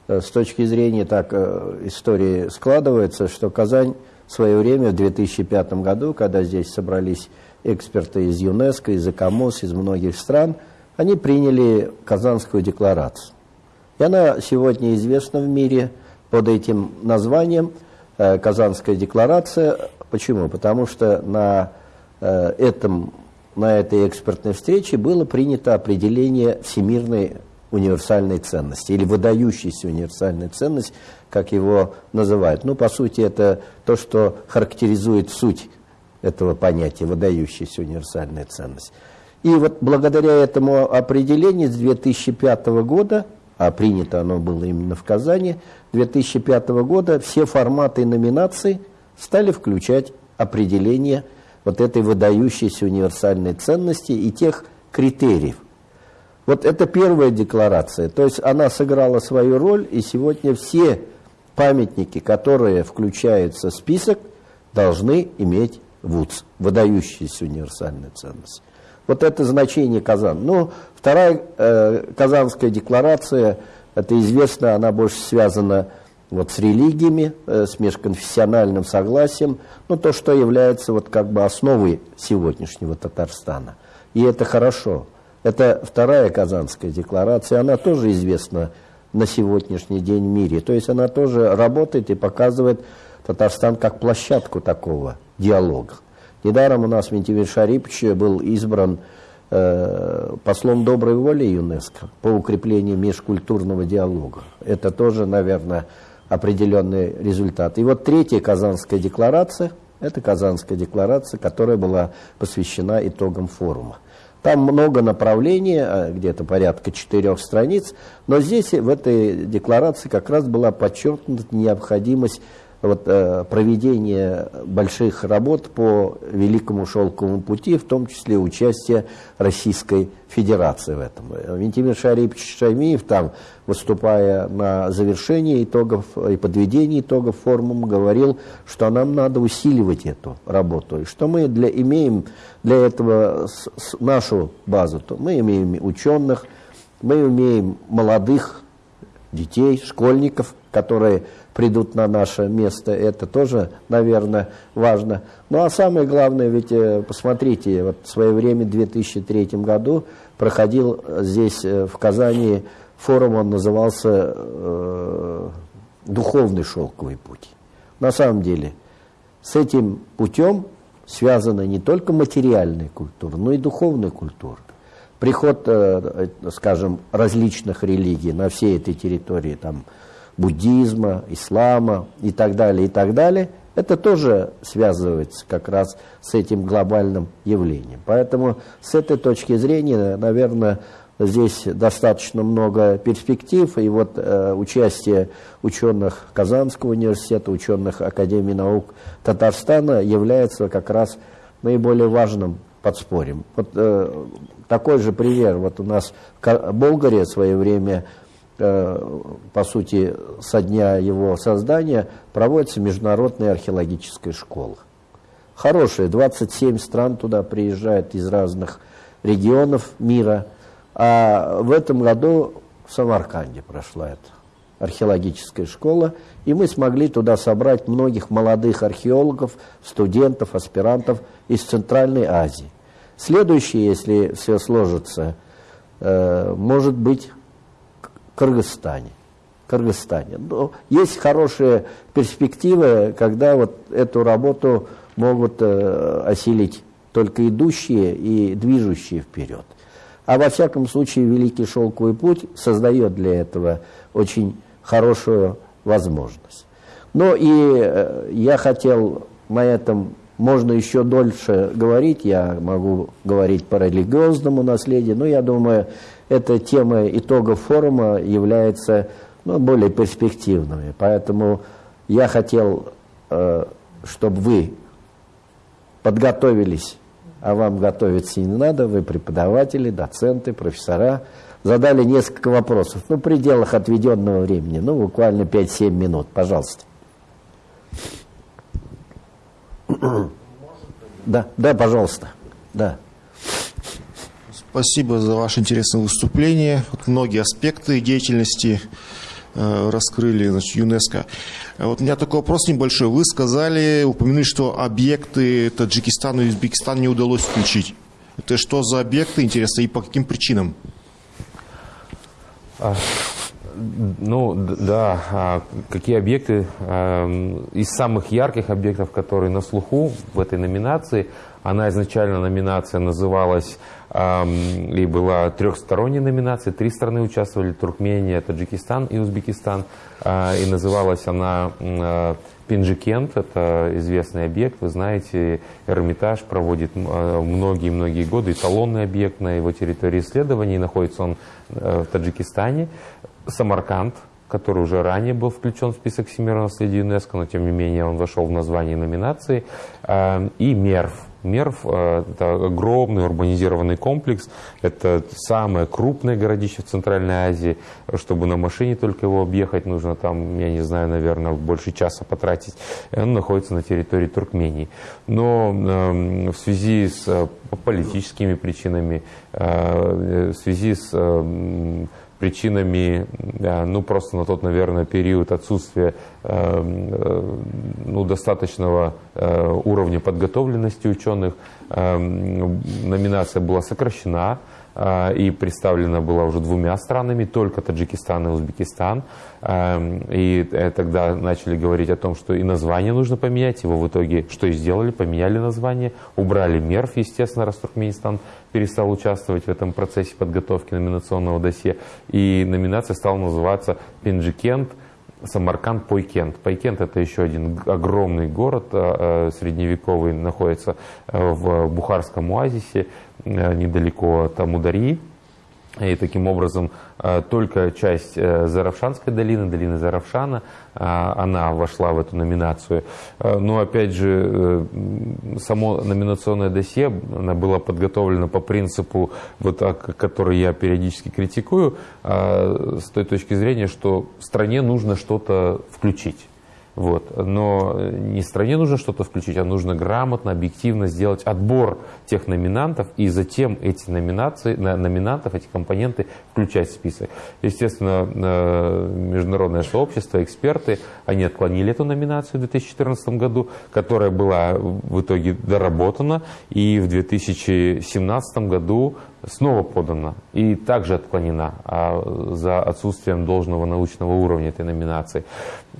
э, с точки зрения так э, истории складывается, что Казань в свое время, в 2005 году, когда здесь собрались эксперты из ЮНЕСКО, из ЭКОМОС, из многих стран, они приняли Казанскую декларацию. И она сегодня известна в мире под этим названием Казанская декларация. Почему? Потому что на этом на этой экспертной встрече было принято определение всемирной универсальной ценности или выдающейся универсальной ценности, как его называют. Ну, по сути, это то, что характеризует суть этого понятия, выдающаяся универсальная ценность. И вот благодаря этому определению с 2005 года, а принято оно было именно в Казани, 2005 года все форматы номинаций стали включать определение – вот этой выдающейся универсальной ценности и тех критериев. Вот это первая декларация, то есть она сыграла свою роль, и сегодня все памятники, которые включаются в список, должны иметь ВУЦ, выдающаяся универсальная ценность. Вот это значение Казан. Ну, вторая э, Казанская декларация, это известно, она больше связана вот с религиями, э, с межконфессиональным согласием, ну, то, что является вот как бы основой сегодняшнего Татарстана. И это хорошо. Это вторая Казанская декларация, она тоже известна на сегодняшний день в мире. То есть она тоже работает и показывает Татарстан как площадку такого диалога. Недаром у нас Ментимир Шарипович был избран э, послом доброй воли ЮНЕСКО по укреплению межкультурного диалога. Это тоже, наверное, определенный результат. И вот третья Казанская декларация, это Казанская декларация, которая была посвящена итогам форума. Там много направлений, а, где-то порядка четырех страниц, но здесь в этой декларации как раз была подчеркнута необходимость вот, э, проведение больших работ по Великому Шелковому пути, в том числе участие Российской Федерации в этом. Вентимир Шарипович Шаймиев там, выступая на завершении итогов и подведении итогов форума, говорил, что нам надо усиливать эту работу, и что мы для, имеем для этого с, с нашу базу. То мы имеем ученых, мы имеем молодых детей, школьников, которые придут на наше место, это тоже, наверное, важно. Ну а самое главное, ведь э, посмотрите, вот в свое время, в 2003 году, проходил здесь, э, в Казани, форум, он назывался э, «Духовный шелковый путь». На самом деле, с этим путем связана не только материальная культура, но и духовная культура. Приход, э, скажем, различных религий на всей этой территории, там, буддизма, ислама и так далее, и так далее, это тоже связывается как раз с этим глобальным явлением. Поэтому с этой точки зрения, наверное, здесь достаточно много перспектив, и вот э, участие ученых Казанского университета, ученых Академии наук Татарстана является как раз наиболее важным подспорьем. Вот э, такой же пример, вот у нас в Болгарии в свое время по сути, со дня его создания проводится международная археологическая школа. Хорошая, 27 стран туда приезжают из разных регионов мира. А в этом году в Самарканде прошла эта археологическая школа, и мы смогли туда собрать многих молодых археологов, студентов, аспирантов из Центральной Азии. Следующее, если все сложится, э, может быть Кыргызстане. Кыргызстане. Но есть хорошие перспективы, когда вот эту работу могут э, осилить только идущие и движущие вперед. А во всяком случае Великий Шелковый путь создает для этого очень хорошую возможность. Ну и э, я хотел на этом, можно еще дольше говорить, я могу говорить по религиозному наследию, но я думаю, эта тема итогов форума является ну, более перспективными. Поэтому я хотел, э, чтобы вы подготовились, а вам готовиться не надо, вы преподаватели, доценты, профессора, задали несколько вопросов, ну, в пределах отведенного времени, ну, буквально 5-7 минут, пожалуйста. Да, да, пожалуйста, да. Спасибо за ваше интересное выступление. Многие аспекты деятельности э, раскрыли значит, ЮНЕСКО. Вот у меня такой вопрос небольшой. Вы сказали, упомянули, что объекты Таджикистана и Узбекистана не удалось включить. Это что за объекты, интересно, и по каким причинам? А, ну, да, а какие объекты? Эм, из самых ярких объектов, которые на слуху в этой номинации, она изначально номинация называлась и была трехсторонняя номинация, три страны участвовали, Туркмения, Таджикистан и Узбекистан, а, и называлась она Пинджикент – это известный объект, вы знаете, Эрмитаж проводит многие-многие годы. Эталонный объект на его территории исследований, находится он э, в Таджикистане. Самарканд, который уже ранее был включен в список всемирного наследия ЮНЕСКО, но тем не менее он вошел в название номинации, э, и МЕРВ, Мерв э, – это огромный урбанизированный комплекс, это самое крупное городище в Центральной Азии. Чтобы на машине только его объехать, нужно там, я не знаю, наверное, больше часа потратить. Он находится на территории Туркмении. Но э, в связи с э, политическими причинами, в связи с причинами, ну, просто на тот, наверное, период отсутствия э, э, ну, достаточного э, уровня подготовленности ученых, номинация была сокращена, и представлена была уже двумя странами, только Таджикистан и Узбекистан. Эм, и э, тогда начали говорить о том, что и название нужно поменять. Его в итоге что и сделали, поменяли название, убрали МЕРФ, естественно, раз Туркменистан перестал участвовать в этом процессе подготовки номинационного досье. И номинация стала называться «Пинджикент», Самарканд, Пойкент. Пойкент это еще один огромный город э, средневековый, находится в Бухарском оазисе. Э, недалеко от Амударьи. И таким образом э, только часть э, Заравшанской долины, долины Заравшана, она вошла в эту номинацию. Но опять же, само номинационное досье было подготовлено по принципу, вот, который я периодически критикую, с той точки зрения, что стране нужно что-то включить. Вот. Но не стране нужно что-то включить, а нужно грамотно, объективно сделать отбор тех номинантов и затем эти номинации, номинантов, эти компоненты включать в список. Естественно, э, международное сообщество, эксперты, они отклонили эту номинацию в 2014 году, которая была в итоге доработана, и в 2017 году снова подана и также отклонена а за отсутствием должного научного уровня этой номинации.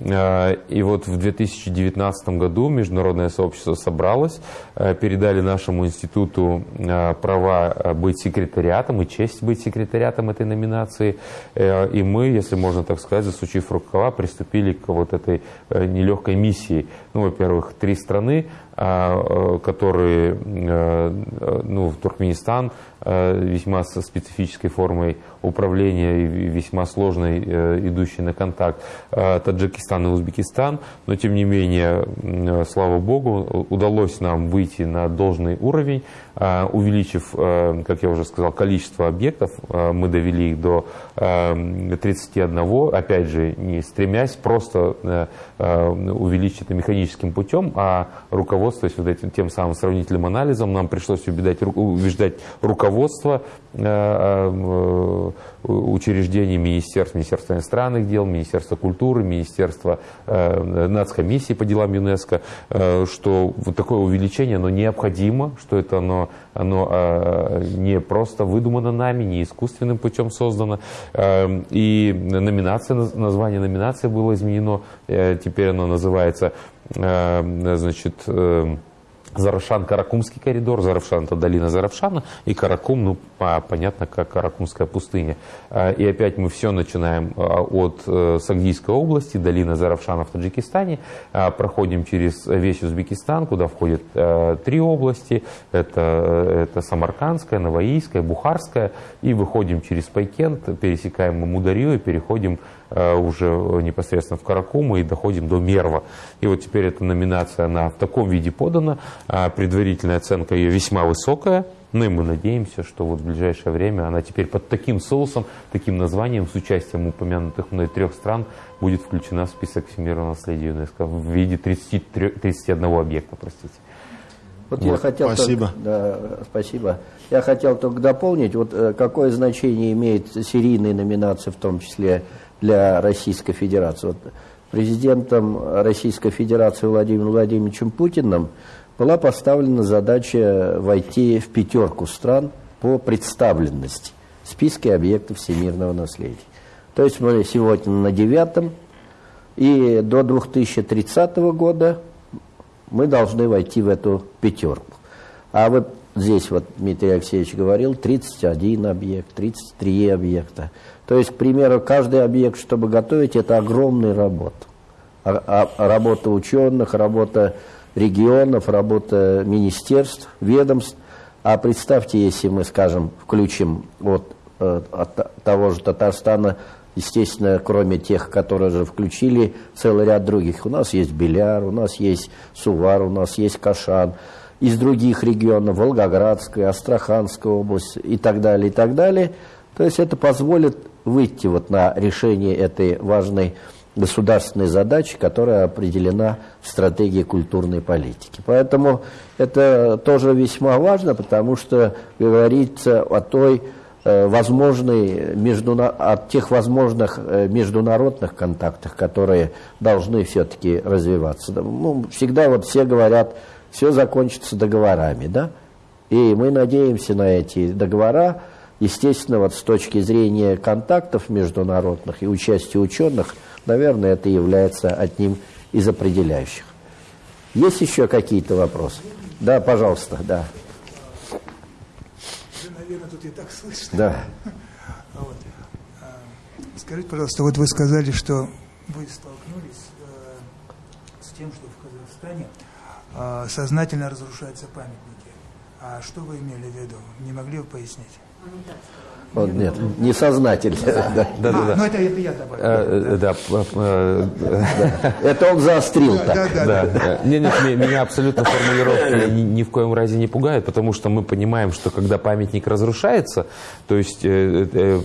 Э, и вот в 2019 году международное сообщество собралось, э, передали нашему институту э, права быть секретариатом и честь быть секретариатом этой номинации. И мы, если можно так сказать, засучив рукава, приступили к вот этой нелегкой миссии. Ну, во-первых, три страны, которые, ну, Туркменистан, весьма со специфической формой управления и весьма сложной, идущей на контакт, Таджикистан Казахстан и Узбекистан, но тем не менее, слава богу, удалось нам выйти на должный уровень, увеличив, э, как я уже сказал, количество объектов, э, мы довели их до 31, э, опять же, не стремясь просто увеличить это механическим путем, а руководствуясь вот этим тем самым сравнительным анализом, нам пришлось убеждать, убеждать руководство учреждений министерств, Министерства иностранных дел, Министерства культуры, Министерства нацкомиссии по делам ЮНЕСКО, что вот такое увеличение, оно необходимо, что это оно, оно не просто выдумано нами, не искусственным путем создано. И номинация, название номинации было изменено, теперь оно называется значит, Заравшан, Каракумский коридор. Заравшан – это долина Заравшана. И Каракум, ну, понятно, как Каракумская пустыня. А, и опять мы все начинаем а, от э, Сагдийской области, долина Заравшана в Таджикистане. А, проходим через весь Узбекистан, куда входят э, три области. Это, это Самаркандская, Новоийская, Бухарская. И выходим через Пайкент, пересекаем Мударью и переходим уже непосредственно в Каракуму и доходим до Мерва. И вот теперь эта номинация, она в таком виде подана, а предварительная оценка ее весьма высокая, ну и мы надеемся, что вот в ближайшее время она теперь под таким соусом, таким названием, с участием упомянутых мной трех стран, будет включена в список всемирного наследия ЮНЕСКО в виде 33, 31 объекта, простите. Вот, вот я хотел спасибо. Только, да, спасибо. Я хотел только дополнить, вот э, какое значение имеет серийная номинация, в том числе для Российской Федерации. Вот президентом Российской Федерации Владимиром Владимировичем Путиным была поставлена задача войти в пятерку стран по представленности в списке объектов всемирного наследия. То есть мы сегодня на девятом, и до 2030 года мы должны войти в эту пятерку. А вот здесь вот Дмитрий Алексеевич говорил, 31 объект, 33 объекта. То есть, к примеру, каждый объект, чтобы готовить, это огромная работа. А, а, работа ученых, работа регионов, работа министерств, ведомств. А представьте, если мы, скажем, включим вот, э, от того же Татарстана, естественно, кроме тех, которые же включили, целый ряд других. У нас есть Беляр, у нас есть Сувар, у нас есть Кашан. Из других регионов, Волгоградская, Астраханская область и так далее, и так далее. То есть это позволит выйти вот на решение этой важной государственной задачи, которая определена в стратегии культурной политики. Поэтому это тоже весьма важно, потому что говорится о той э, возможной, междуна... о тех возможных э, международных контактах, которые должны все-таки развиваться. Ну, всегда вот все говорят, все закончится договорами, да? И мы надеемся на эти договора, Естественно, вот с точки зрения контактов международных и участия ученых, наверное, это является одним из определяющих. Есть еще какие-то вопросы? Да, пожалуйста, да. наверное, тут и так слышно. Да. Вот. А, скажите, пожалуйста, вот вы сказали, что вы столкнулись э, с тем, что в Казахстане э, сознательно разрушаются памятники. А что вы имели в виду? Не могли бы пояснить? あなたですか Он, нет, несознательно. Да, да, да. А, ну это, это я добавил. Э, да, э, это он заострил так. Да, да. Не, нет, меня абсолютно формулировки ни, ни в коем разе не пугают, потому что мы понимаем, что когда памятник разрушается, то есть э,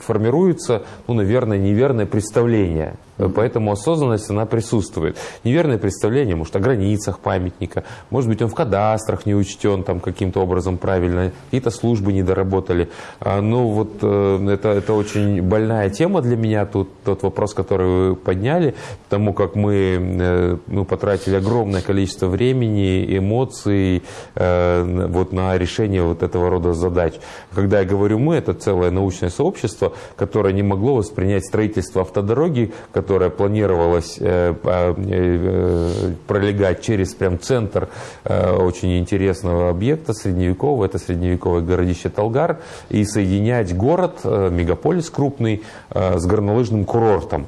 формируется, ну, наверное, неверное представление Поэтому осознанность, она присутствует. Неверное представление, может, о границах памятника, может быть, он в кадастрах не учтен там каким-то образом правильно, какие-то службы не доработали. А, ну, вот э, это, это очень больная тема для меня, тут тот вопрос, который вы подняли, потому как мы э, ну, потратили огромное количество времени, эмоций э, вот на решение вот этого рода задач. Когда я говорю «мы», это целое научное сообщество, которое не могло воспринять строительство автодороги, которая планировалась э, пролегать через прям центр очень интересного объекта средневекового, это средневековое городище Талгар, и соединять город, мегаполис крупный, с горнолыжным курортом.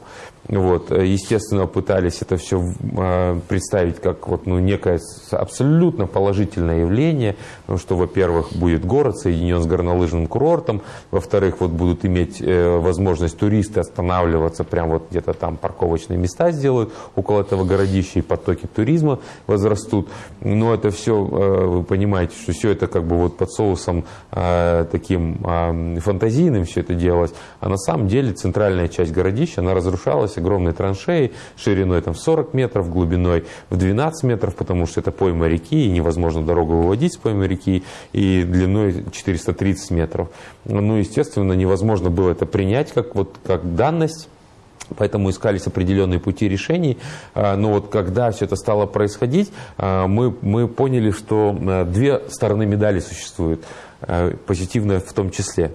Вот, э, естественно, пытались это все э, представить как вот, ну, некое абсолютно положительное явление, потому что, во-первых, будет город соединен с горнолыжным курортом, во-вторых, вот будут иметь э, возможность туристы останавливаться, прям вот где-то там парковочные места сделают около этого городища, и потоки туризма возрастут. Но это все, вы понимаете, что все это как бы вот под соусом таким фантазийным все это делалось, а на самом деле центральная часть городища, она разрушалась оказалась огромной траншеей шириной там, 40 метров, глубиной в 12 метров, потому что это пойма реки, и невозможно дорогу выводить с поймы реки, и длиной 430 метров. Ну, естественно, невозможно было это принять как, вот, как данность, Поэтому искались определенные пути решений. А, но вот когда все это стало происходить, а, мы, мы поняли, что а, две стороны медали существуют, позитивная в том числе.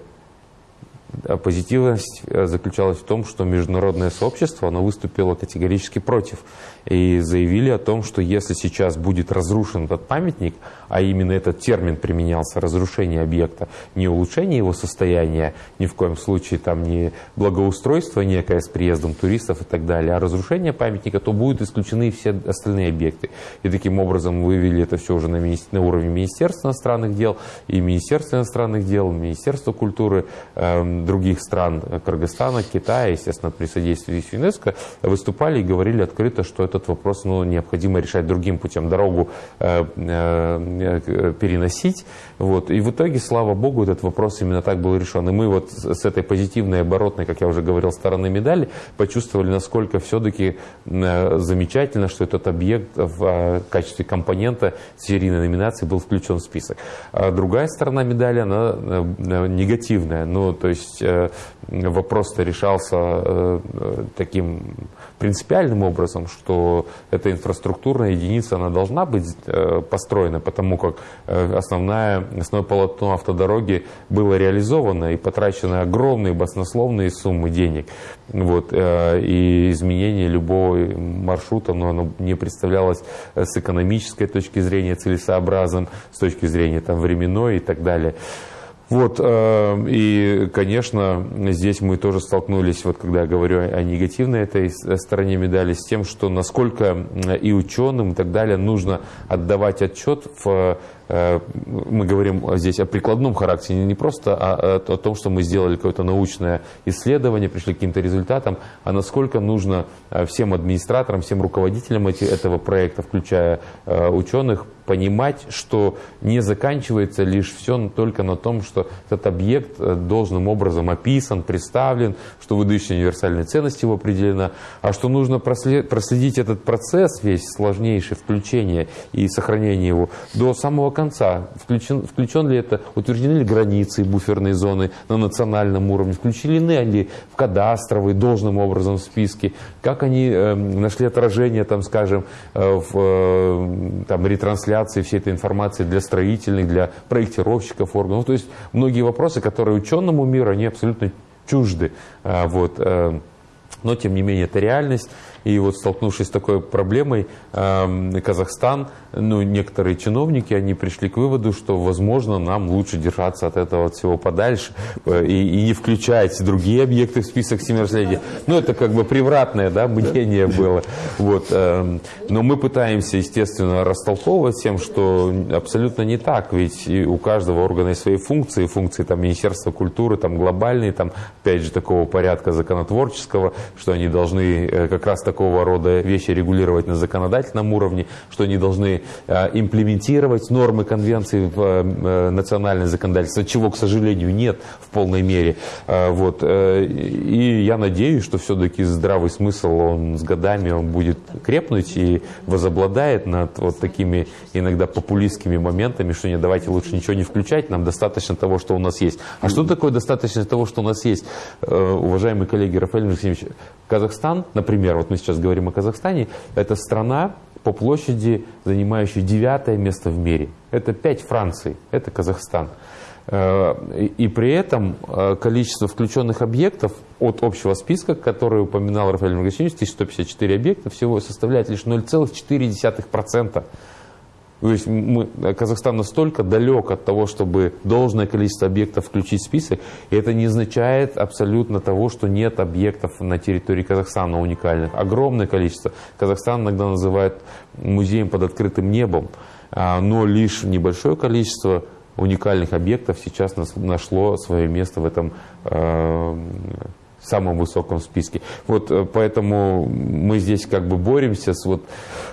Позитивность заключалась в том, что международное сообщество оно выступило категорически против и заявили о том, что если сейчас будет разрушен этот памятник, а именно этот термин применялся, разрушение объекта, не улучшение его состояния, ни в коем случае там не благоустройство некое с приездом туристов и так далее, а разрушение памятника, то будут исключены все остальные объекты. И таким образом вывели это все уже на, мини... на уровне Министерства иностранных дел, и Министерства иностранных дел, Министерства культуры э, других стран, Кыргызстана, Китая, естественно, при содействии ЮНЕСКО, выступали и говорили открыто, что этот вопрос ну, необходимо решать другим путем, дорогу э, э, переносить. Вот. И в итоге, слава богу, этот вопрос именно так был решен. И мы вот с этой позитивной оборотной, как я уже говорил, стороны медали почувствовали, насколько все-таки э, замечательно, что этот объект в э, качестве компонента серийной номинации был включен в список. А другая сторона медали, она э, негативная. Ну, то есть э, вопрос-то решался э, таким принципиальным образом, что эта инфраструктурная единица, она должна быть э, построена, потому как основная, основное полотно автодороги было реализовано и потрачены огромные баснословные суммы денег. Вот, и изменение любого маршрута, но оно не представлялось с экономической точки зрения целесообразным, с точки зрения там, временной и так далее. Вот, э, и, конечно, здесь мы тоже столкнулись, вот когда я говорю о негативной этой стороне медали, с тем, что насколько и ученым и так далее нужно отдавать отчет в Э, мы говорим здесь о прикладном характере, не просто о, о том, что мы сделали какое-то научное исследование, пришли к каким-то результатам, а насколько нужно э, всем администраторам, всем руководителям этого проекта, включая э, ученых, понимать, что не заканчивается лишь все только на том, что этот объект должным образом описан, представлен, что выдающая универсальная ценность его определена, а что нужно проследить этот процесс весь сложнейший, включение и сохранение его до самого конца. Включен, включен ли это, утверждены ли границы буферной зоны на национальном уровне, включены ли в кадастровые должным образом списки, как они э, нашли отражение, там, скажем, э, в э, там, ретрансляции всей этой информации для строительных, для проектировщиков органов. Ну, то есть многие вопросы, которые ученому миру, они абсолютно чужды. А, вот, э, но, тем не менее, это реальность. И вот столкнувшись с такой проблемой, эм, Казахстан, ну, некоторые чиновники, они пришли к выводу, что, возможно, нам лучше держаться от этого всего подальше э, и, и не включать другие объекты в список всемирного Ну, это как бы превратное да, мнение было. Вот. Эм, но мы пытаемся, естественно, растолковывать тем, что абсолютно не так, ведь у каждого органа есть свои функции, функции там, Министерства культуры, там, глобальные, там, опять же, такого порядка законотворческого, что они должны э, как раз такого рода вещи регулировать на законодательном уровне, что они должны э, имплементировать нормы конвенции в э, национальное законодательство, чего, к сожалению, нет в полной мере. Э, вот. И я надеюсь, что все-таки здравый смысл, он с годами он будет крепнуть и возобладает над вот такими иногда популистскими моментами, что не давайте лучше ничего не включать, нам достаточно того, что у нас есть. А что такое достаточно того, что у нас есть? Уважаемые коллеги Рафаэль Максимович, Казахстан, например, вот мы сейчас говорим о Казахстане, это страна по площади, занимающая девятое место в мире. Это пять Франций, это Казахстан. Э, и при этом э, количество включенных объектов от общего списка, который упоминал Рафаэль Магасинович, 1154 объекта, всего составляет лишь 0,4%. То есть мы, Казахстан настолько далек от того, чтобы должное количество объектов включить в список, и это не означает абсолютно того, что нет объектов на территории Казахстана уникальных. Огромное количество. Казахстан иногда называют музеем под открытым небом, а, но лишь небольшое количество уникальных объектов сейчас нашло свое место в этом э, в самом высоком списке. Вот э, поэтому мы здесь как бы боремся с вот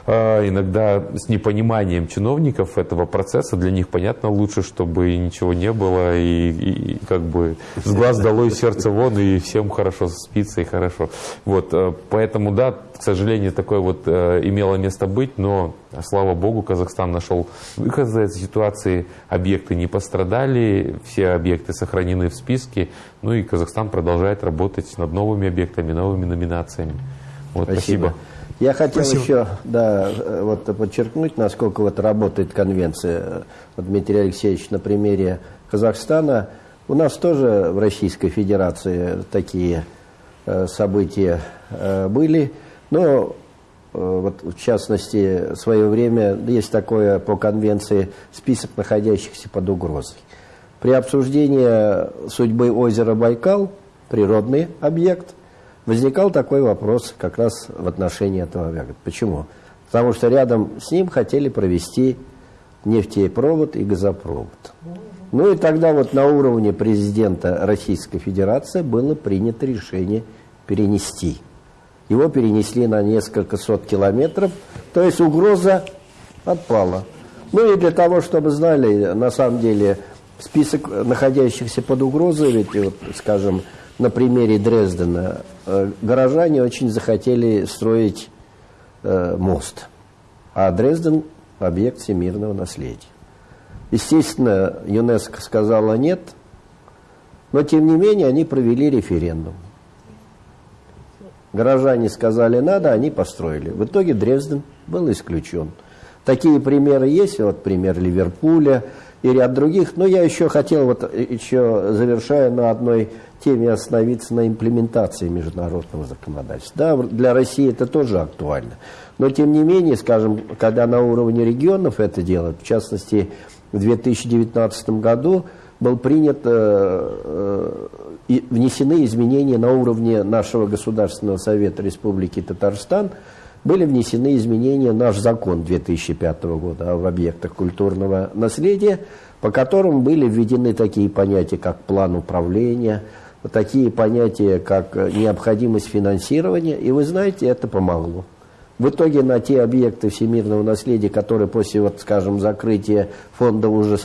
э, иногда с непониманием чиновников этого процесса. Для них понятно лучше, чтобы ничего не было и, и как бы с глаз долой сердце вон и всем хорошо спится и хорошо. Вот э, поэтому да, к сожалению, такое вот имело место быть, но слава богу, Казахстан нашел выход из этой ситуации. Объекты не пострадали, все объекты сохранены в списке. Ну и Казахстан продолжает работать над новыми объектами, новыми номинациями. Вот, спасибо. спасибо. Я хотел спасибо. еще да, вот, подчеркнуть, насколько вот работает конвенция. Вот, Дмитрий Алексеевич, на примере Казахстана. У нас тоже в Российской Федерации такие э, события э, были, но э, вот, в частности, в свое время есть такое по конвенции список находящихся под угрозой. При обсуждении судьбы озера Байкал, природный объект, возникал такой вопрос как раз в отношении этого объекта. Почему? Потому что рядом с ним хотели провести нефтепровод и газопровод. Ну и тогда вот на уровне президента Российской Федерации было принято решение перенести. Его перенесли на несколько сот километров, то есть угроза отпала. Ну и для того, чтобы знали, на самом деле список находящихся под угрозой, ведь, вот, скажем, на примере Дрездена, э, горожане очень захотели строить э, мост, а Дрезден – объект всемирного наследия. Естественно, ЮНЕСКО сказала нет, но тем не менее они провели референдум. Горожане сказали надо, они построили. В итоге Дрезден был исключен. Такие примеры есть, вот пример Ливерпуля – и ряд других. Но я еще хотел, вот еще завершая на одной теме, остановиться на имплементации международного законодательства. Да, для России это тоже актуально. Но тем не менее, скажем, когда на уровне регионов это делают, в частности, в 2019 году был принят, э, э, и внесены изменения на уровне нашего Государственного Совета Республики Татарстан – были внесены изменения в наш закон 2005 года об объектах культурного наследия, по которым были введены такие понятия, как план управления, такие понятия, как необходимость финансирования, и вы знаете, это помогло. В итоге на те объекты всемирного наследия, которые после, вот, скажем, закрытия фонда уже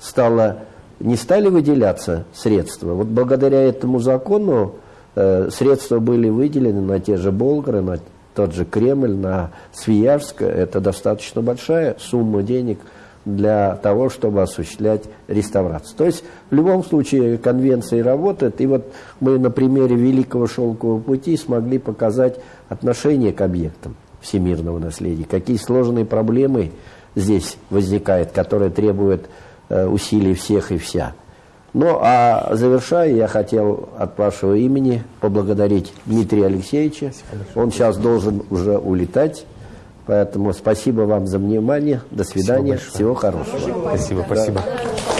стало, не стали выделяться средства, вот благодаря этому закону э, средства были выделены на те же Болгары, на тот же Кремль, на Свияжск, это достаточно большая сумма денег для того, чтобы осуществлять реставрацию. То есть в любом случае конвенция работает, и вот мы на примере Великого Шелкового пути смогли показать отношение к объектам всемирного наследия, какие сложные проблемы здесь возникают, которые требуют усилий всех и вся. Ну, а завершая, я хотел от вашего имени поблагодарить Дмитрия Алексеевича. Он сейчас должен уже улетать. Поэтому спасибо вам за внимание. До свидания. Всего хорошего. Спасибо, спасибо. Да.